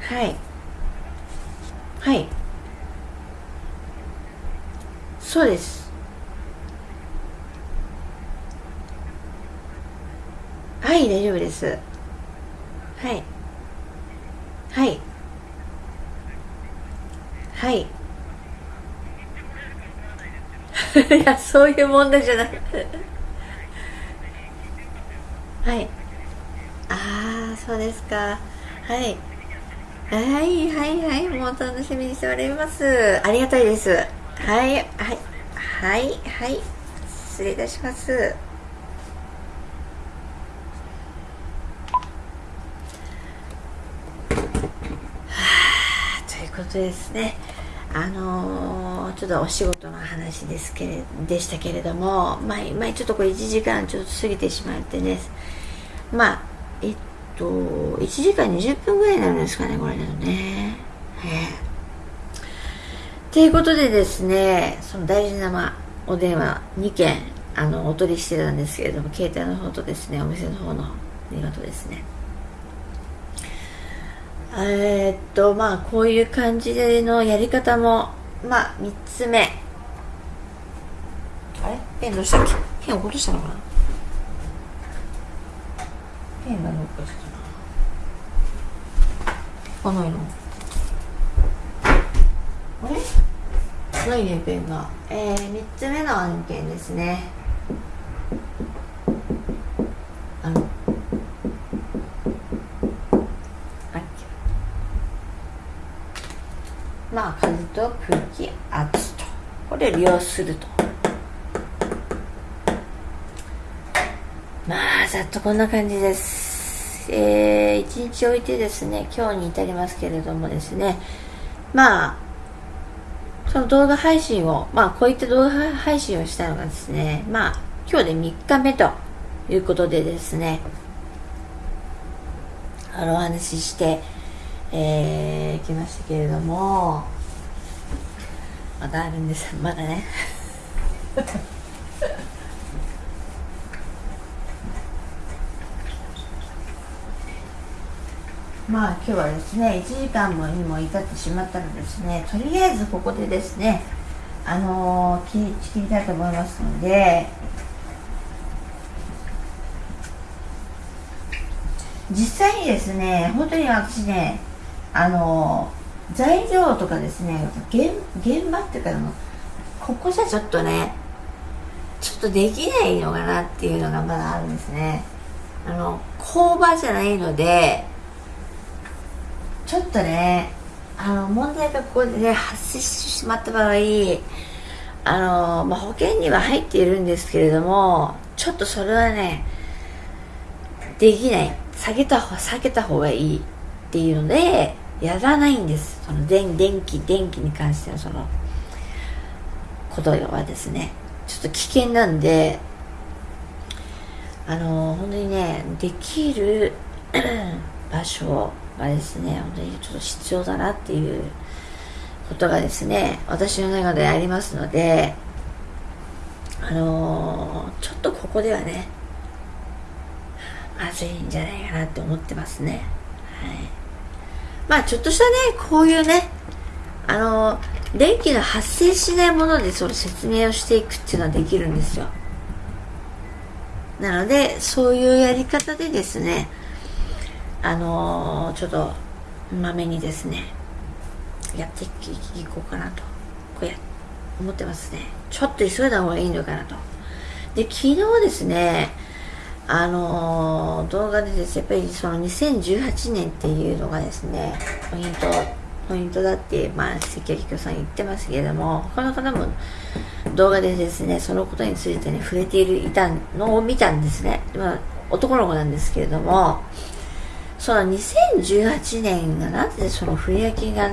A: はい。はい。そうです。はい大丈夫ですはいはいはい。いやそういう問題じゃない はい。ああそうですか。はい。はいはいはい。もう楽しみにしております。ありがたいです。はいはいはいはい。失礼いたします。はあということですね。あのー、ちょっとお仕事の話ですけれでしたけれども前前ちょっとこれ1時間ちょっと過ぎてしまってね。まあえっと1時間20分ぐらいになるんですかねこれだとね。ということでですねその大事な、ま、お電話2件あのお取りしてたんですけれども携帯の方とですねお店の方の電話とですね。え、っとまあこういう感じでのやり方もまあ3つ目。あれ？ペンどうしたっけ？ペン落としたのかな？ペンがどっかしたな。このあれ？ないねペンが。えー、3つ目の案件ですね。と空気圧と。これを利用すると。まあざっとこんな感じです。えー、一日置いてですね今日に至りますけれどもですね。まあその動画配信をまあこういった動画配信をしたのがですねまあ今日で3日目ということでですねあのお話ししてえー、来ましたけれども。まだあるんですまだね。まあ今日はですね1時間もにも至ってしまったのですねとりあえずここでですねあのー、切りたいと思いますので実際にですね本当に私ねあの材料とかですね現現場っていうかのここじゃちょっとねちょっとできないのかなっていうのがまだあるんですね。あの工場じゃないのでちょっとねあの問題がここで、ね、発生してしまった場合あの、まあ、保険には入っているんですけれどもちょっとそれはねできない。下げた方下げた方がいいっていうのでやらないんです。その電電気電気に関してのそのことはですねちょっと危険なんであの本当にねできる 場所がですね本当にちょっと必要だなっていうことがですね私の中でありますのであのちょっとここではねまずいんじゃないかなって思ってますね。はい。まあちょっとしたね、こういうね、あの、電気の発生しないものでその説明をしていくっていうのはできるんですよ。なので、そういうやり方でですね、あのー、ちょっと、まめにですね、やっていこうかなと、こうや、思ってますね。ちょっと急いだ方がいいのかなと。で、昨日ですね、あの動画でですねやっぱりその2018年っていうのがですねポイントポイントだって、まあ、関谷紀さん言ってますけれども他の方も動画でですねそのことについてね触れているいたのを見たんですね、まあ、男の子なんですけれどもその2018年がなぜその振り分けが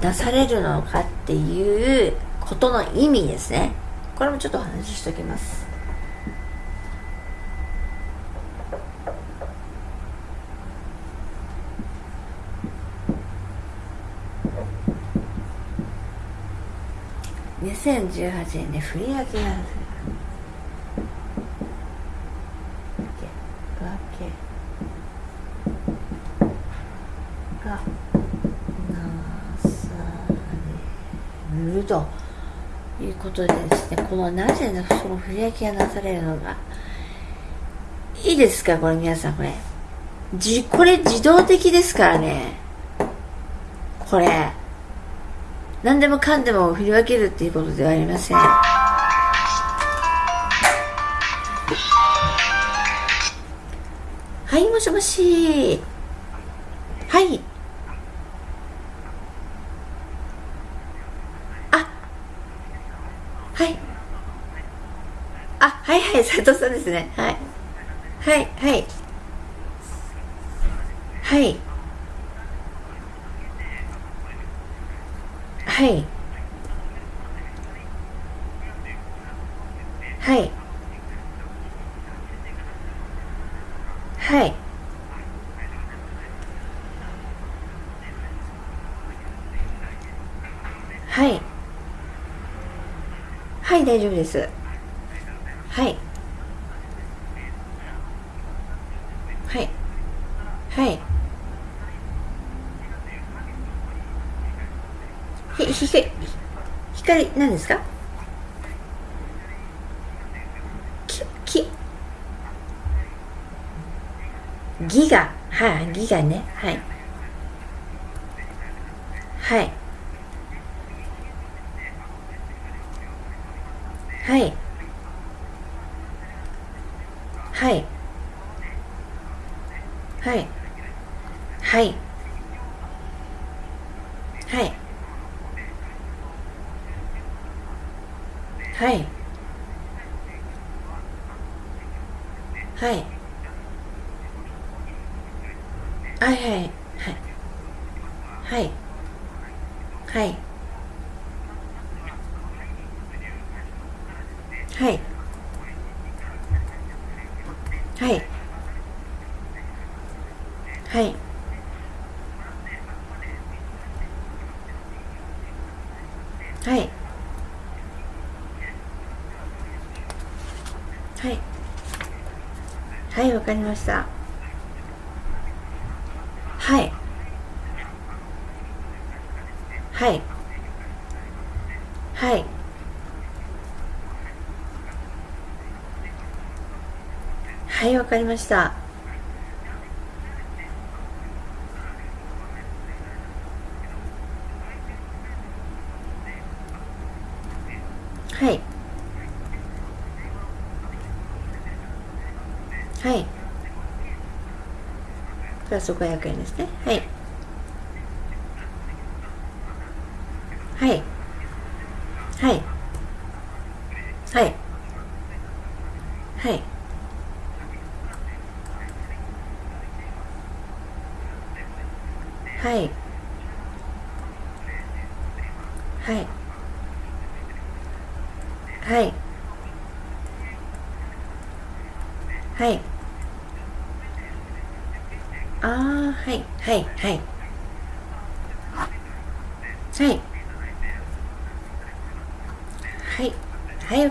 A: 出されるのかっていうことの意味ですね。これもちょっとお話ししておきます。2018年で振り分けがなされるということでですねこのなぜその振り分けがなされるのかいいですか？これ皆さんこれ。じこれ自動的ですからね。これ。何でもかんでも振り分けるっていうことではありません。はいもしもし。はい。あ。はい。あはいはい斉藤さんですね。はい。はいはい。はい。はい。はい。はい。はい。はい大丈夫です。はい。はい。はい。ひひひ光何ですかききギガはい、あ、ギガねはいはいはいはいはいはいはいはい。はい。はいはいはい。はい。はい。はい。はいはいはいわかりました。はい。はい。はい。はいわかりましたはいはいプラス500円ですね。はい。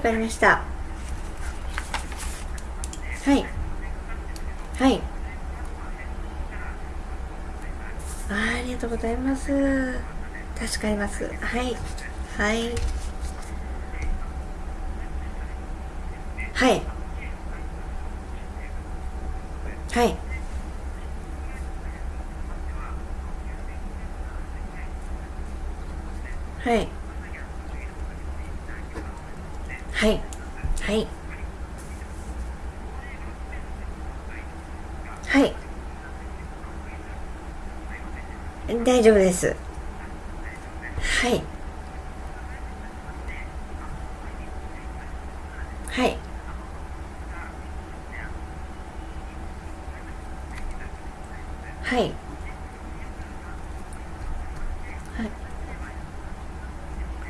A: かりました。はい。はい。あありがとうございます。助かります。はい。はいはいはいはいはいはい大丈夫ですはいはいはい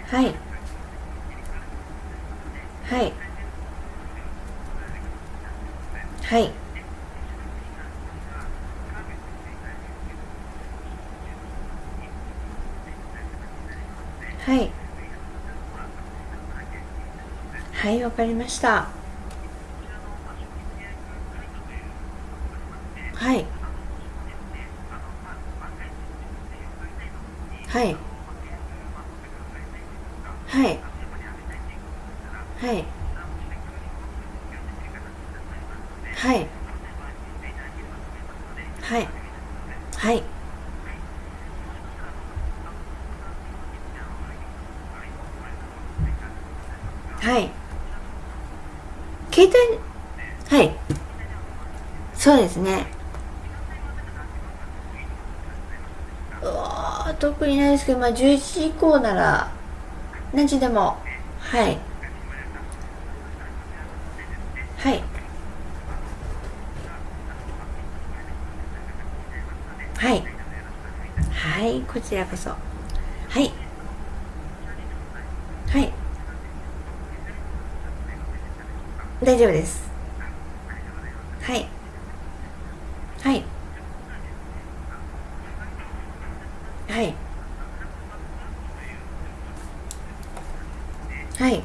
A: はいはいはいはいはいわかりました。特にないですけどまあ11時以降なら何時でもはい。はい。はい。はいこちらこそ。はい。はい。大丈夫です。はいはい。はいはい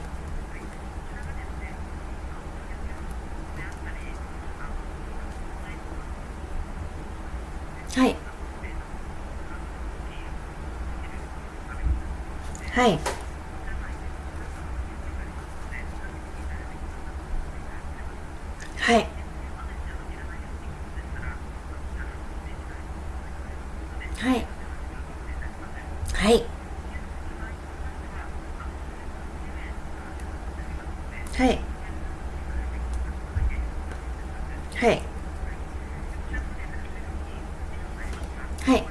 A: はいはいはいはいはいはい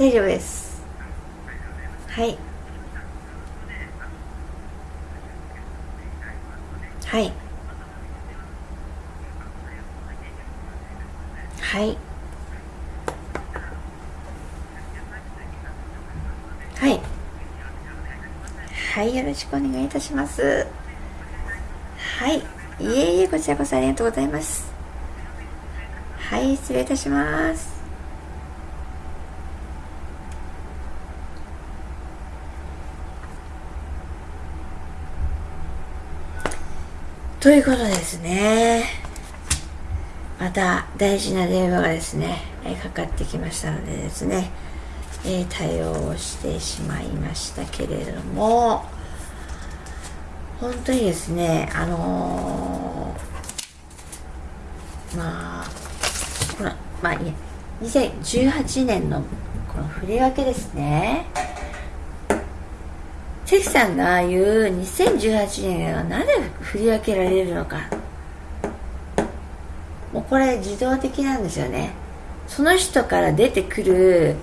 A: 大丈夫です。はい。はい。はい。はい。はいよろしくお願いいたします。はい。いえいえこちらこそありがとうございます。はい失礼いたします。ということですね。また大事な電話がですねかかってきましたのでですね、えー、対応をしてしまいましたけれども本当にですねあのー、まあこのまあいや2018年のこの振り分けですね。関さんが言う2018年がなぜ振り分けられるのか。もうこれ自動的なんですよね。その人から出てくる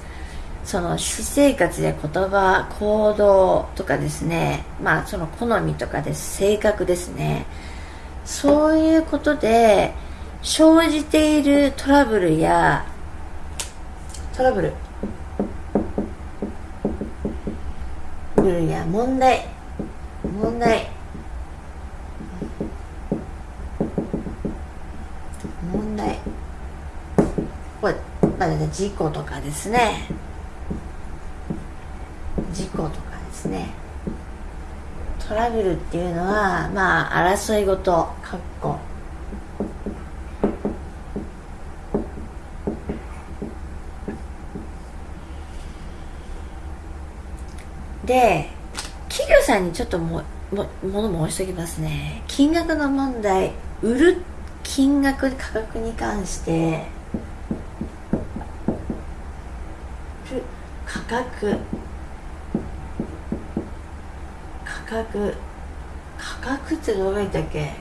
A: その私生活や言葉行動とかですね。まあその好みとかです。性格ですね。そういうことで生じているトラブルやトラブル。ルや問題。問題。問題。これ、まあ、事故とかですね。事故とかですね。トラブルっていうのはまあ争い事かっこで企業さんにちょっともも物申しておきますね。金額の問題売る金額価格に関して価格価格価格ってどう書いたっけ？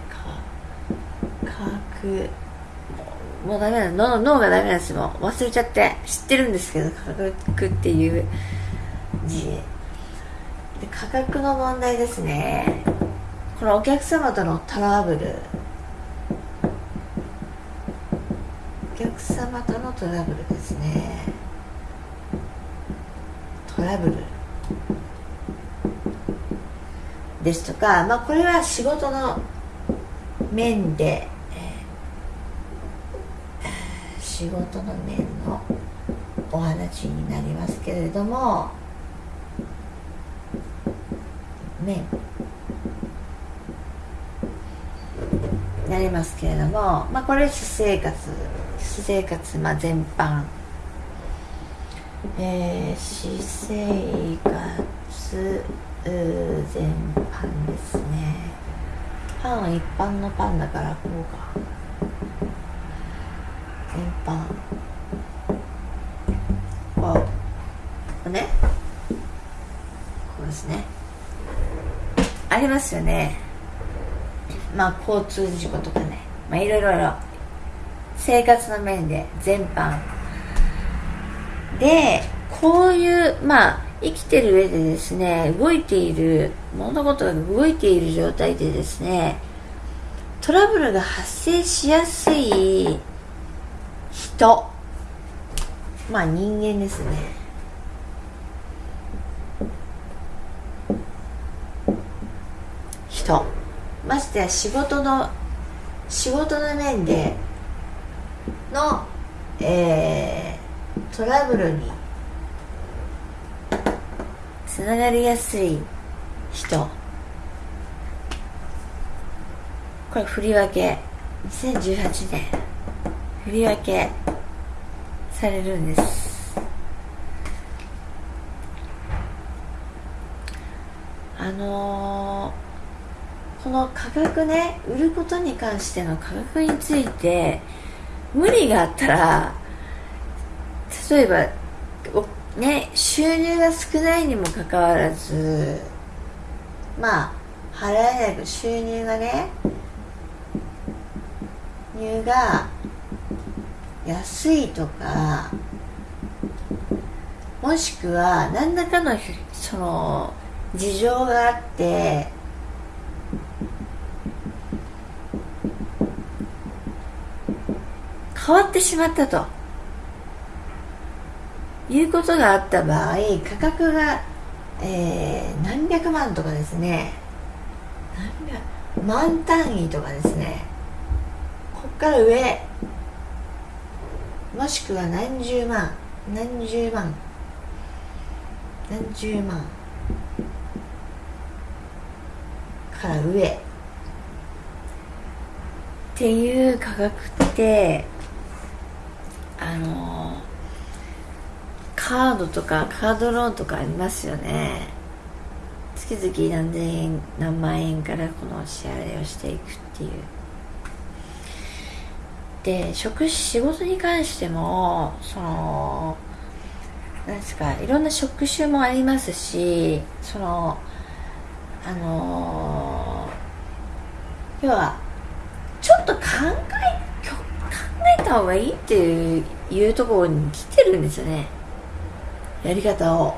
A: 価格。もうダメなの脳がダメなんですよ忘れちゃって。知ってるんですけど価格っていう字。で価格の問題ですね。このお客様とのトラブル。お客様とのトラブルですね。トラブル。ですとか、まあ、これは仕事の面で、えー、仕事の面のお話になりますけれども面なりますけれども、まあ、これ私生活私生活、まあ、全般、えー、私生活全般ですね。パン一般のパンだからこうか。全般。こう。ね。こうですね。ありますよね。まあ交通事故とかね。まあいろいろ生活の面で全般。でこういうまあ生きてる上でですね動いている物事が動いている状態でですねトラブルが発生しやすい人。まあ人間ですね。人。ましてや仕事の仕事の面での、えー、トラブルにつながりやすい人。これ振り分け。2018年振り分けされるんです。あのーこの価格ね売ることに関しての価格について無理があったら例えばね収入が少ないにもかかわらずまあ払えない収入がね入が安いとかもしくは何らかのその事情があって変わってしまったと。いうことがあった場合価格が、えー、何百万とかですね。何百万単位とかですね。こっから上もしくは何十万何十万何十万から上。っていう価格ってのカードとかカードローンとかありますよね。月々何千円何万円からこの支払いをしていくっていう。で職仕事に関してもそのなんですかいろんな職種もありますしそのあの、要はちょっと考え考えた方がいいっていういうところに来てるんですよね。やり方を。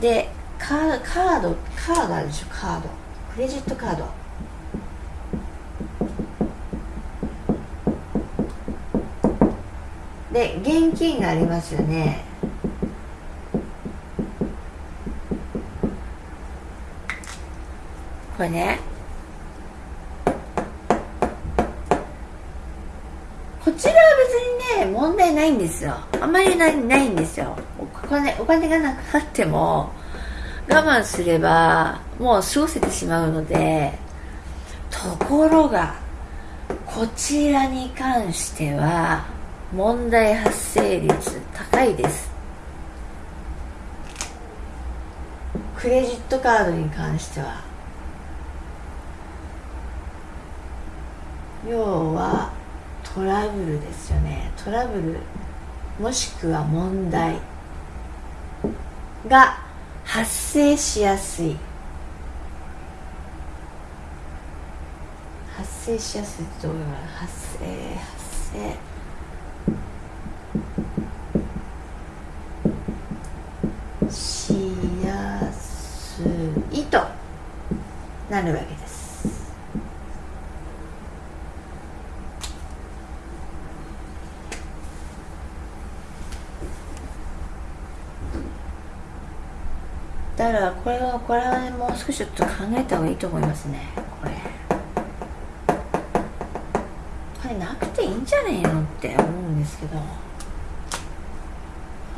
A: でカードカードカードあるでしょ？カード。クレジットカード。で現金がありますよね。これねこちらは別にね問題ないんですよ。あんまりないないんですよ。お金お金がなくなっても我慢すればもう過ごせてしまうのでところがこちらに関しては問題発生率高いです。クレジットカードに関しては。要はトラブルですよね。トラブルもしくは問題が発生しやすい。発生しやすいどういうの発生発生しやすいとなるわけです。だからこれはこれは、もう少しちょっと考えた方がいいと思いますね。これ。これなくていいんじゃないのって思うんですけど。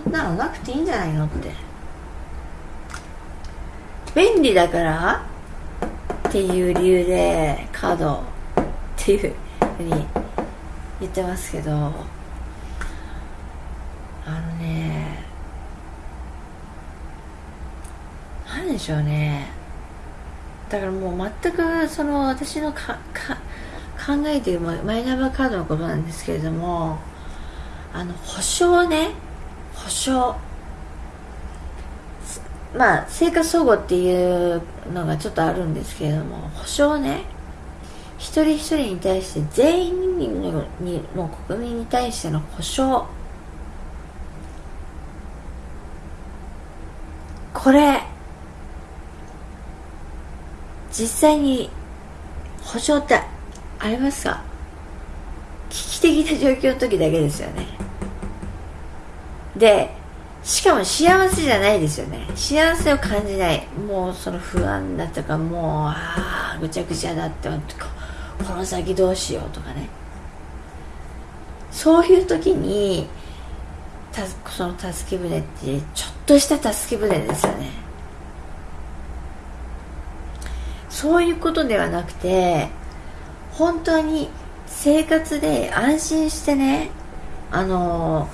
A: そんなのなくていいんじゃないのって。便利だからっていう理由でカードっていうふうに言ってますけど。あのね何でしょうね。だからもう全くその私のかか考えているマイナンバーカードのことなんですけれどもあの保証ね。保証。まあ生活総合っていうのがちょっとあるんですけれども保証ね。一人一人に対して全員のにの国民に対しての保証。これ。実際に保証ってありますか？危機的な状況の時だけですよね。でしかも幸せじゃないですよね。幸せを感じない。もうその不安だとかもうああぐちゃぐちゃだってこの先どうしようとかね。そういう時にたその助け舟ってちょっとした助け舟ですよね。そういうことではなくて本当に生活で安心してねあの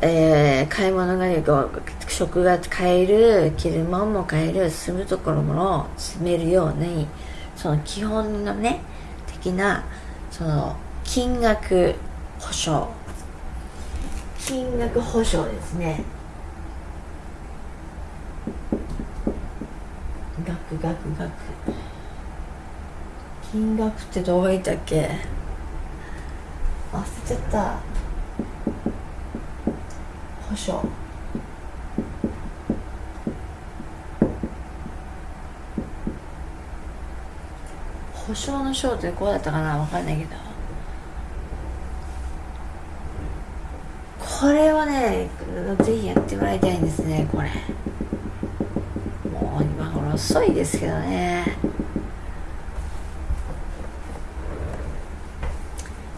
A: えー、買い物が食が買える着るものも買える住むところも住めるようにその基本のね的なその金額保証。金額保証ですね。額額額金額ってどう書いたっけ？忘れちゃった。保証。保証の章ってこうだったかな？分かんないけど。これはねぜひやってもらいたいんですねこれ。もう今頃遅いですけどね。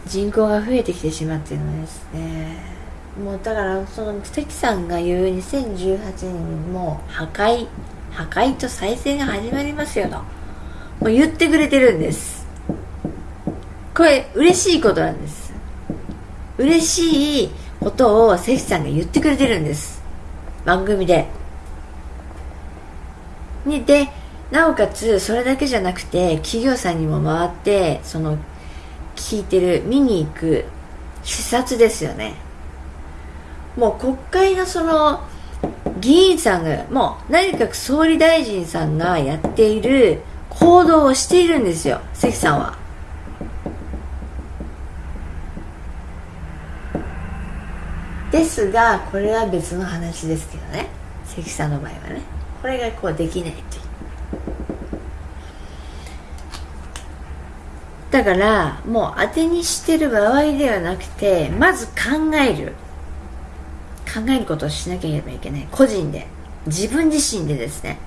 A: 人口が増えてきてしまっているのですね。もうだからその関さんが言う2018年にもう破壊破壊と再生が始まりますよと。もう言ってくれてるんです。これ嬉しいことなんです。嬉しいことを関さんが言ってくれてるんです。番組で。にでなおかつそれだけじゃなくて企業さんにも回ってその聞いてる見に行く視察ですよね。もう国会のその議員さんがもう内閣総理大臣さんがやっている行動をしているんですよ関さんは。ですがこれは別の話ですけどね関さんの場合はね。これがこうできないとだからもう当てにしてる場合ではなくてまず考える。考えることをしなければいけない。個人で。自分自身でですね。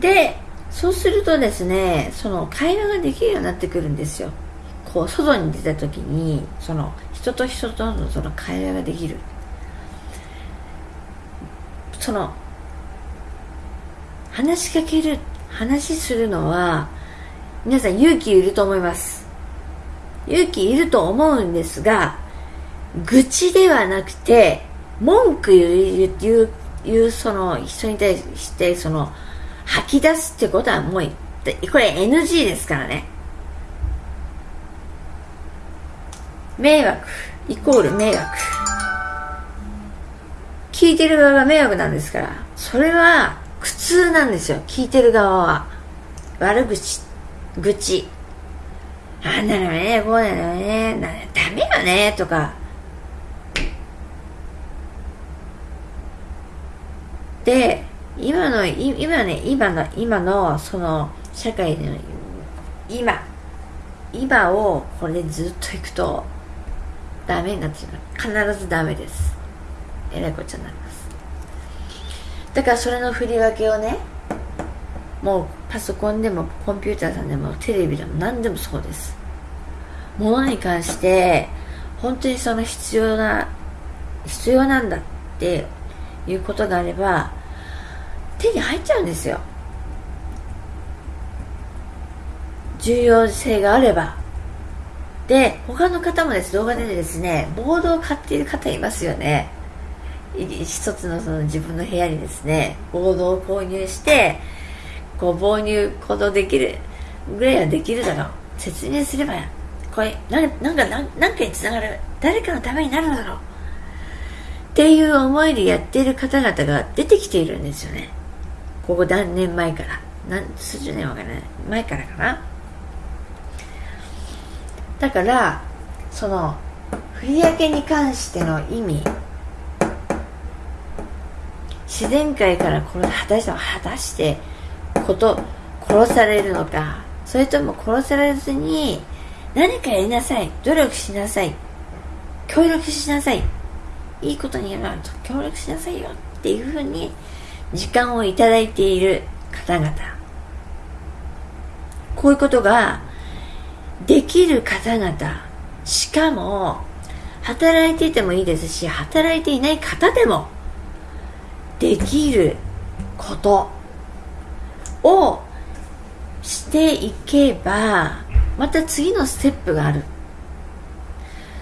A: でそうするとですねその会話ができるようになってくるんですよ。こう外に出た時にその人と人とのその会話ができる。その話しかける話するのは皆さん勇気いると思います。勇気いると思うんですが愚痴ではなくて文句言う言う言うその人に対してその吐き出すってことはもうこれ NG ですからね。迷惑イコール迷惑。聞いてる側が迷惑なんですから。それは苦痛なんですよ。聞いてる側は。悪口愚痴。あんなのねこうなのねダメよねとか。で今の今ね今の今のその社会での今。今をこれずっといくとダメになってしまう。必ずダメです。えらいこっちゃになります。だからそれの振り分けをねもうパソコンでもコンピューターさんでもテレビでも何でもそうです。ものに関して本当にその必要な必要なんだっていうことがあれば手に入っちゃうんですよ。重要性があれば。で他の方もです。動画でですねボードを買っている方いますよね。一つのその自分の部屋にですねボードを購入してこう購入行動できるぐらいはできるだろう。説明すればこれなんなんか何何かにつながる。誰かのためになるだろう。っていう思いでやっている方々が出てきているんですよね。ここ何年前から。何数十年わからない。前からかな。だからその振り分けに関しての意味自然界からこれ果たして果たしてこと殺されるのか。それとも殺されずに何かやりなさい。努力しなさい。協力しなさい。いいことにやると協力しなさいよっていうふうに時間をいただいている方々。こういうことができる方々。しかも働いていてもいいですし働いていない方でもできることをしていけばまた次のステップがある。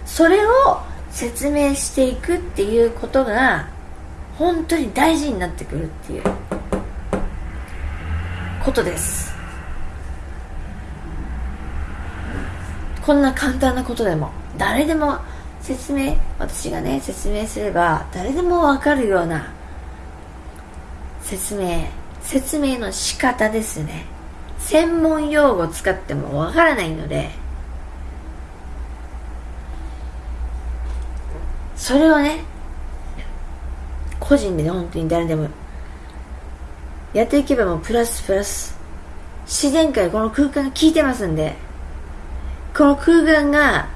A: それを説明していくっていうことが本当に大事になってくるっていうことです。こんな簡単なことでも誰でも説明私がね説明すれば誰でもわかるような説明説明の仕方ですね。専門用語使ってもわからないので。それをね個人で、ね、本当に誰でもやっていけばもうプラスプラス。自然界この空間が効いてますんで。この空間が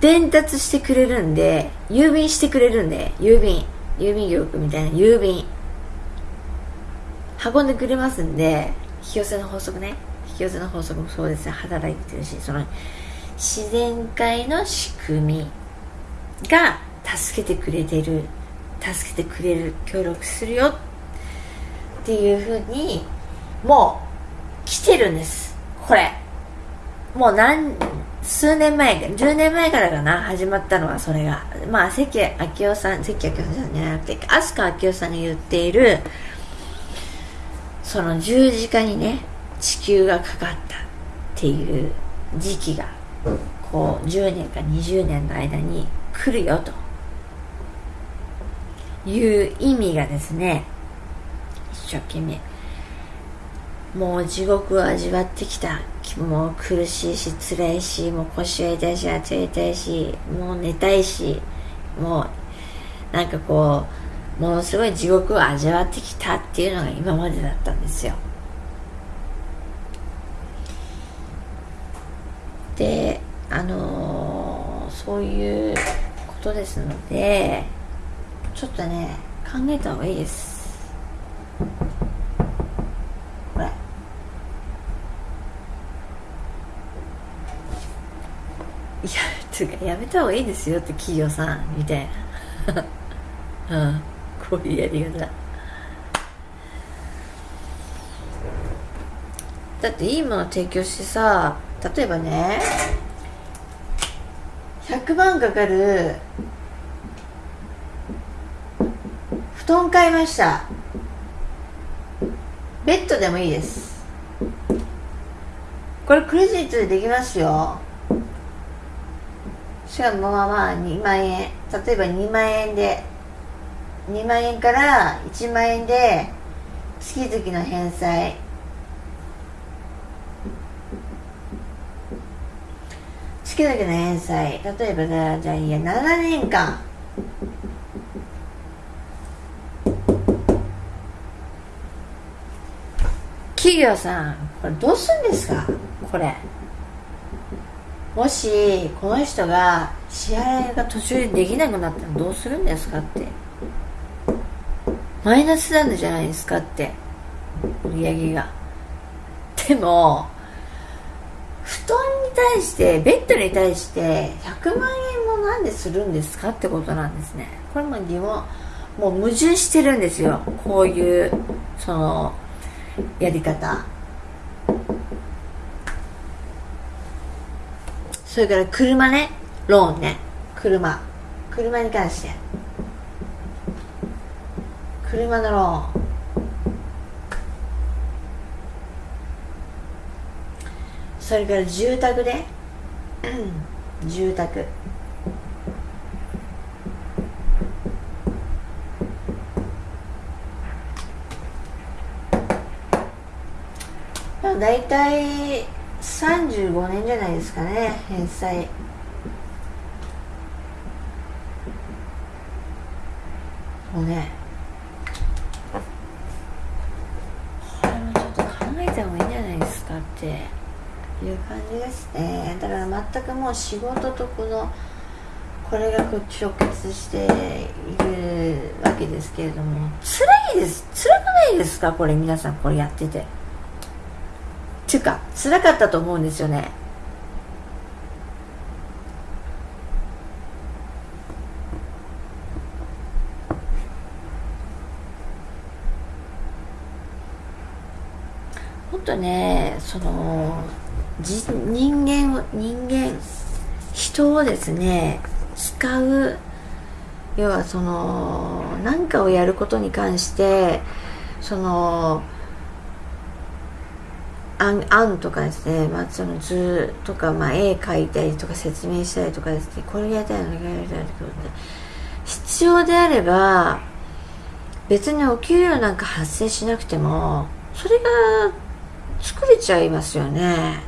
A: 伝達してくれるんで郵便してくれるんで郵便。郵便局みたいな郵便。運んでくれますんで引き寄せの法則ね。引き寄せの法則もそうです働いてるしその自然界の仕組みが助けてくれてる。助けてくれる協力するよ。っていうふうにもう来てるんです。これ。もう何数年前10年前からかな。始まったのはそれが。まあ関明夫さん関明夫さんじゃなくて飛鳥明夫さんが言っているその十字架にね地球がかかったっていう時期がこう10年か20年の間に来るよと。いう意味がですね一生懸命もう地獄を味わってきた。もう苦しいし辛いしもう腰は痛いし足痛いしもう寝たいしもうなんかこうものすごい地獄を味わってきたっていうのが今までだったんですよ。であのー、そういうことですのでちょっとね考えた方がいいです。これ。いやつうかやめた方がいいですよって企業さんみたいな。うん。こういうやり方だっていいもの提供してさ例えばね100万かかる布団買いました。ベッドでもいいです。これクレジットでできますよ。しかもまあまあ2万円。例えば2万円で2万円から1万円で月々の返済。月々の返済。例えばじゃあいや7年間。企業さんこれどうするんですか？これ。もしこの人が支払いが途中でできなくなったらどうするんですかって。マイナスなんじゃないですかって。売り上げが。でも布団に対してベッドに対して100万円もなんでするんですかってことなんですね。これも疑問。もう矛盾してるんですよ。こういうそのやり方。それから車ね。ローンね。車。車に関して。車のローンそれから住宅で、住宅。大体35年じゃないですかね返済もうねこれもちょっと考えた方がいいんじゃないですかっていう感じですねだから全くもう仕事とこのこれが直結しているわけですけれども。辛いです。辛くないですか？これ皆さんこれやってて。っていうか辛かったと思うんですよね。もっとねその人間を人人をですね使う要はその何かをやることに関してその案案とかですね、まあ、その図とか、まあ、絵描いたりとか説明したりとかですねこれやりたいのこれやりたいの必要であれば別にお給料なんか発生しなくてもそれが作れちゃいますよね。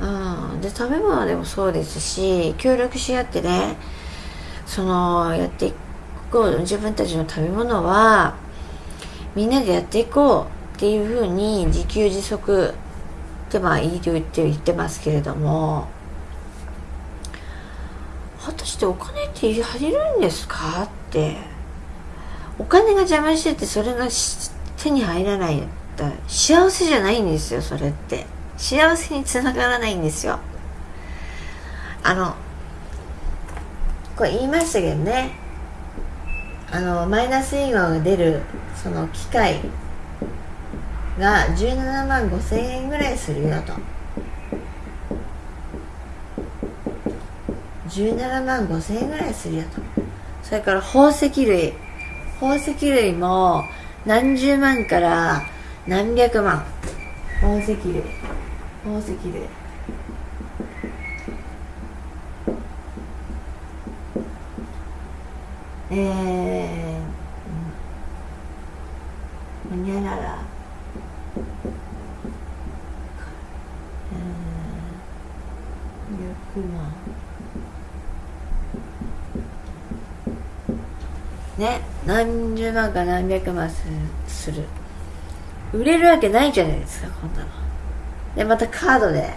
A: うん。で食べ物でもそうですし協力し合ってねそのやっていこう自分たちの食べ物はみんなでやっていこうっていうふうに自給自足ってまあいいと言って言ってますけれども果たしてお金っているんですか？って。お金が邪魔しててそれが手に入らない。幸せじゃないんですよそれって。幸せにつながらないんですよ。あのこれ言いましたけどね。あのマイナスイオンが出るその機械が17万5千円ぐらいするよと。17万5千円ぐらいするよと。それから宝石類。宝石類も何十万から何百万。宝石類。宝石類えー、ほにゃら。ら100万。ね何十万か何百万する。売れるわけないじゃないですかこんなの。でまたカードで。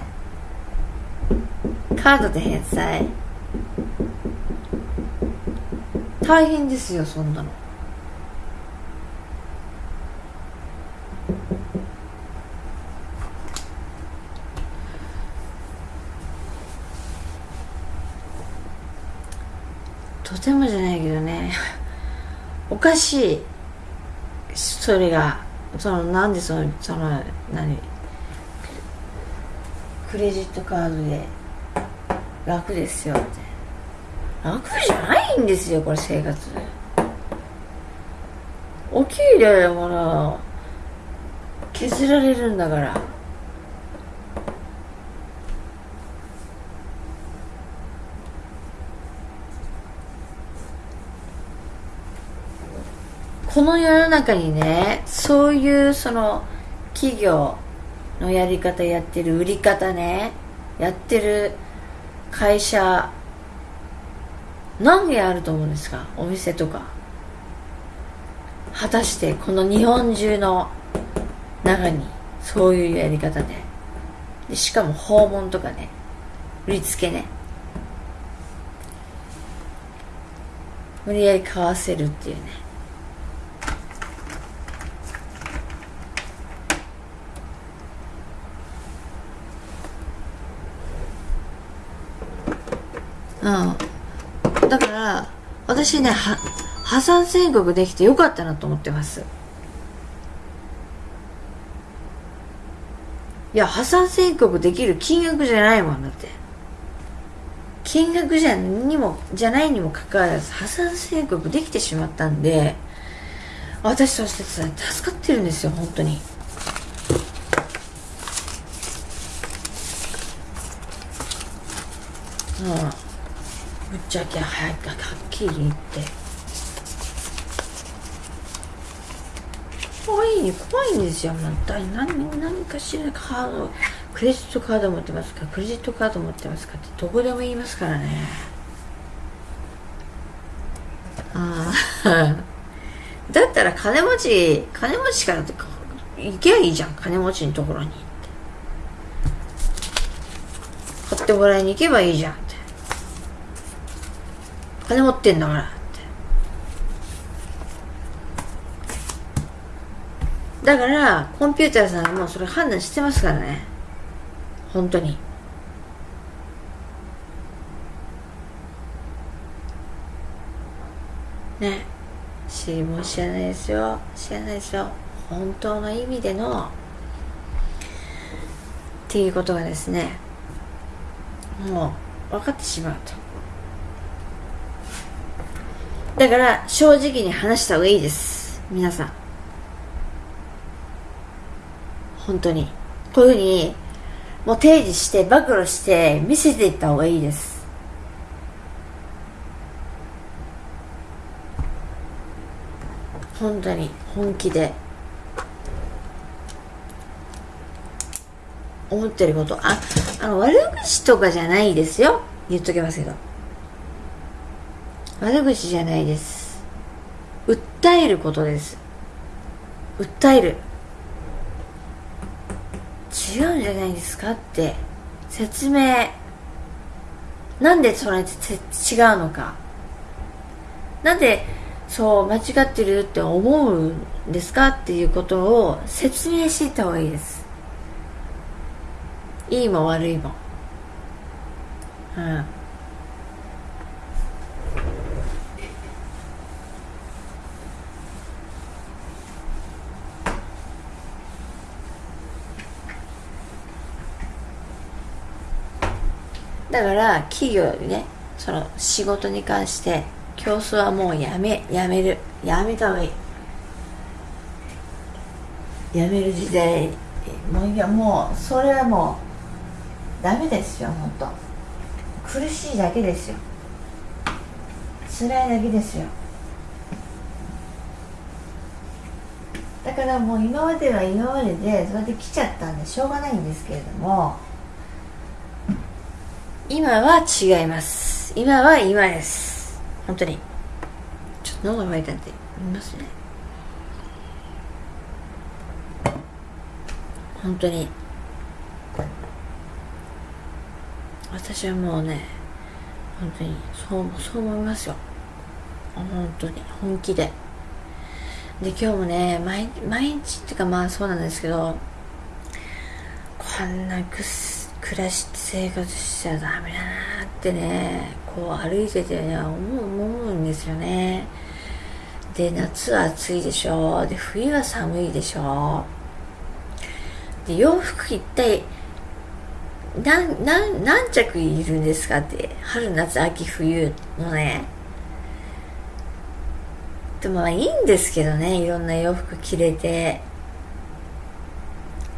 A: カードで返済。大変ですよそんなの。とてもじゃないけどね。おかしい。それが。そのなんでそのその何？クレジットカードで楽ですよって。楽じゃないんですよこれ生活。お給料やもの削られるんだから。この世の中にねそういうその企業のやり方やってる売り方ね。やってる会社何件あると思うんですか？お店とか。果たしてこの日本中の中にそういうやり方で。でしかも訪問とかね。売りつけね。無理やり買わせるっていうね。うん。だから私ね破産宣告できてよかったなと思ってます。いや破産宣告できる金額じゃないもんだって。金額じゃにもじゃないにもかかわらず破産宣告できてしまったんで私として助かってるんですよ本当に。うん。ぶっちゃけ早くはっきり言って。怖い怖いんですよまた何何かしらカードクレジットカード持ってますかクレジットカード持ってますかってどこでも言いますからね。ああ だったら金持ち金持ちからとか行けばいいじゃん金持ちのところに買ってもらいに行けばいいじゃん。金持ってんだからって。だからコンピューターさんはもうそれ判断してますからね。本当に。ね。知りも知らないですよ。知らないですよ。本当の意味でのっていうことがですねもう分かってしまうと。だから正直に話した方がいいです。皆さん。本当に。こういうふうにもう提示して暴露して見せていった方がいいです。本当に。本気で。思ってること。ああの悪口とかじゃないですよ。言っときますけど。悪口じゃないです。訴えることです。訴える。違うんじゃないですかって。説明。なんでそれ違うのか。なんでそう間違ってるって思うんですかっていうことを説明していった方がいいです。いいも悪いも。うん。だから企業にねその仕事に関して競争はもうやめやめる。やめた方がいい。やめる時代。もういや。もうそれはもうダメですよ本当。苦しいだけですよ。辛いだけですよ。だからもう今までは今まででそれで来ちゃったんでしょうがないんですけれども今は違います。今は今です。本当に。ちょっと喉が渇いたんで見ますね。本当に。私はもうね本当にそうそう思いますよ。本当に。本気で。で今日もね毎毎日っていうかまあそうなんですけどこんなぐっす暮らし生活しちゃダメだなってねこう歩いててね思う思うんですよね。で夏は暑いでしょで冬は寒いでしょで洋服一体何何何着いるんですかって春夏秋冬のね。でもまあいいんですけどねいろんな洋服着れて。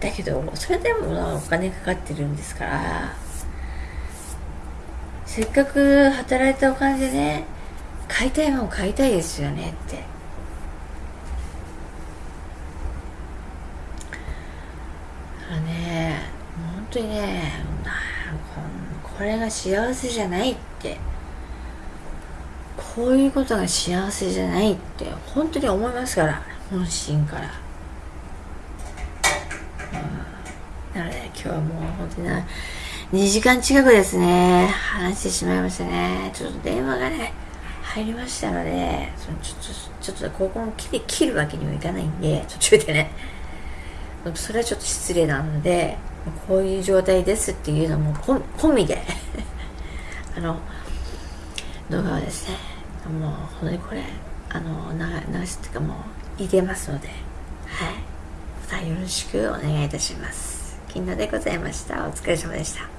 A: だけどそれでもお金かかってるんですから。せっかく働いたお金でね買いたいもん買いたいですよねって。あね本当にねこれが幸せじゃないって。こういうことが幸せじゃないって本当に思いますから本心から。なので今日はもう本当にな2時間近くですね。話してしまいましたね。ちょっと電話がね入りましたのでそのちょっとちょっとここを切切るわけにはいかないんで途中でね。それはちょっと失礼なのでこういう状態ですっていうのも込みで あの動画はですねもう本当にこれあの流すっていうかもう入れますので。はい。またよろしくお願いいたします。金田でございました。お疲れ様でした。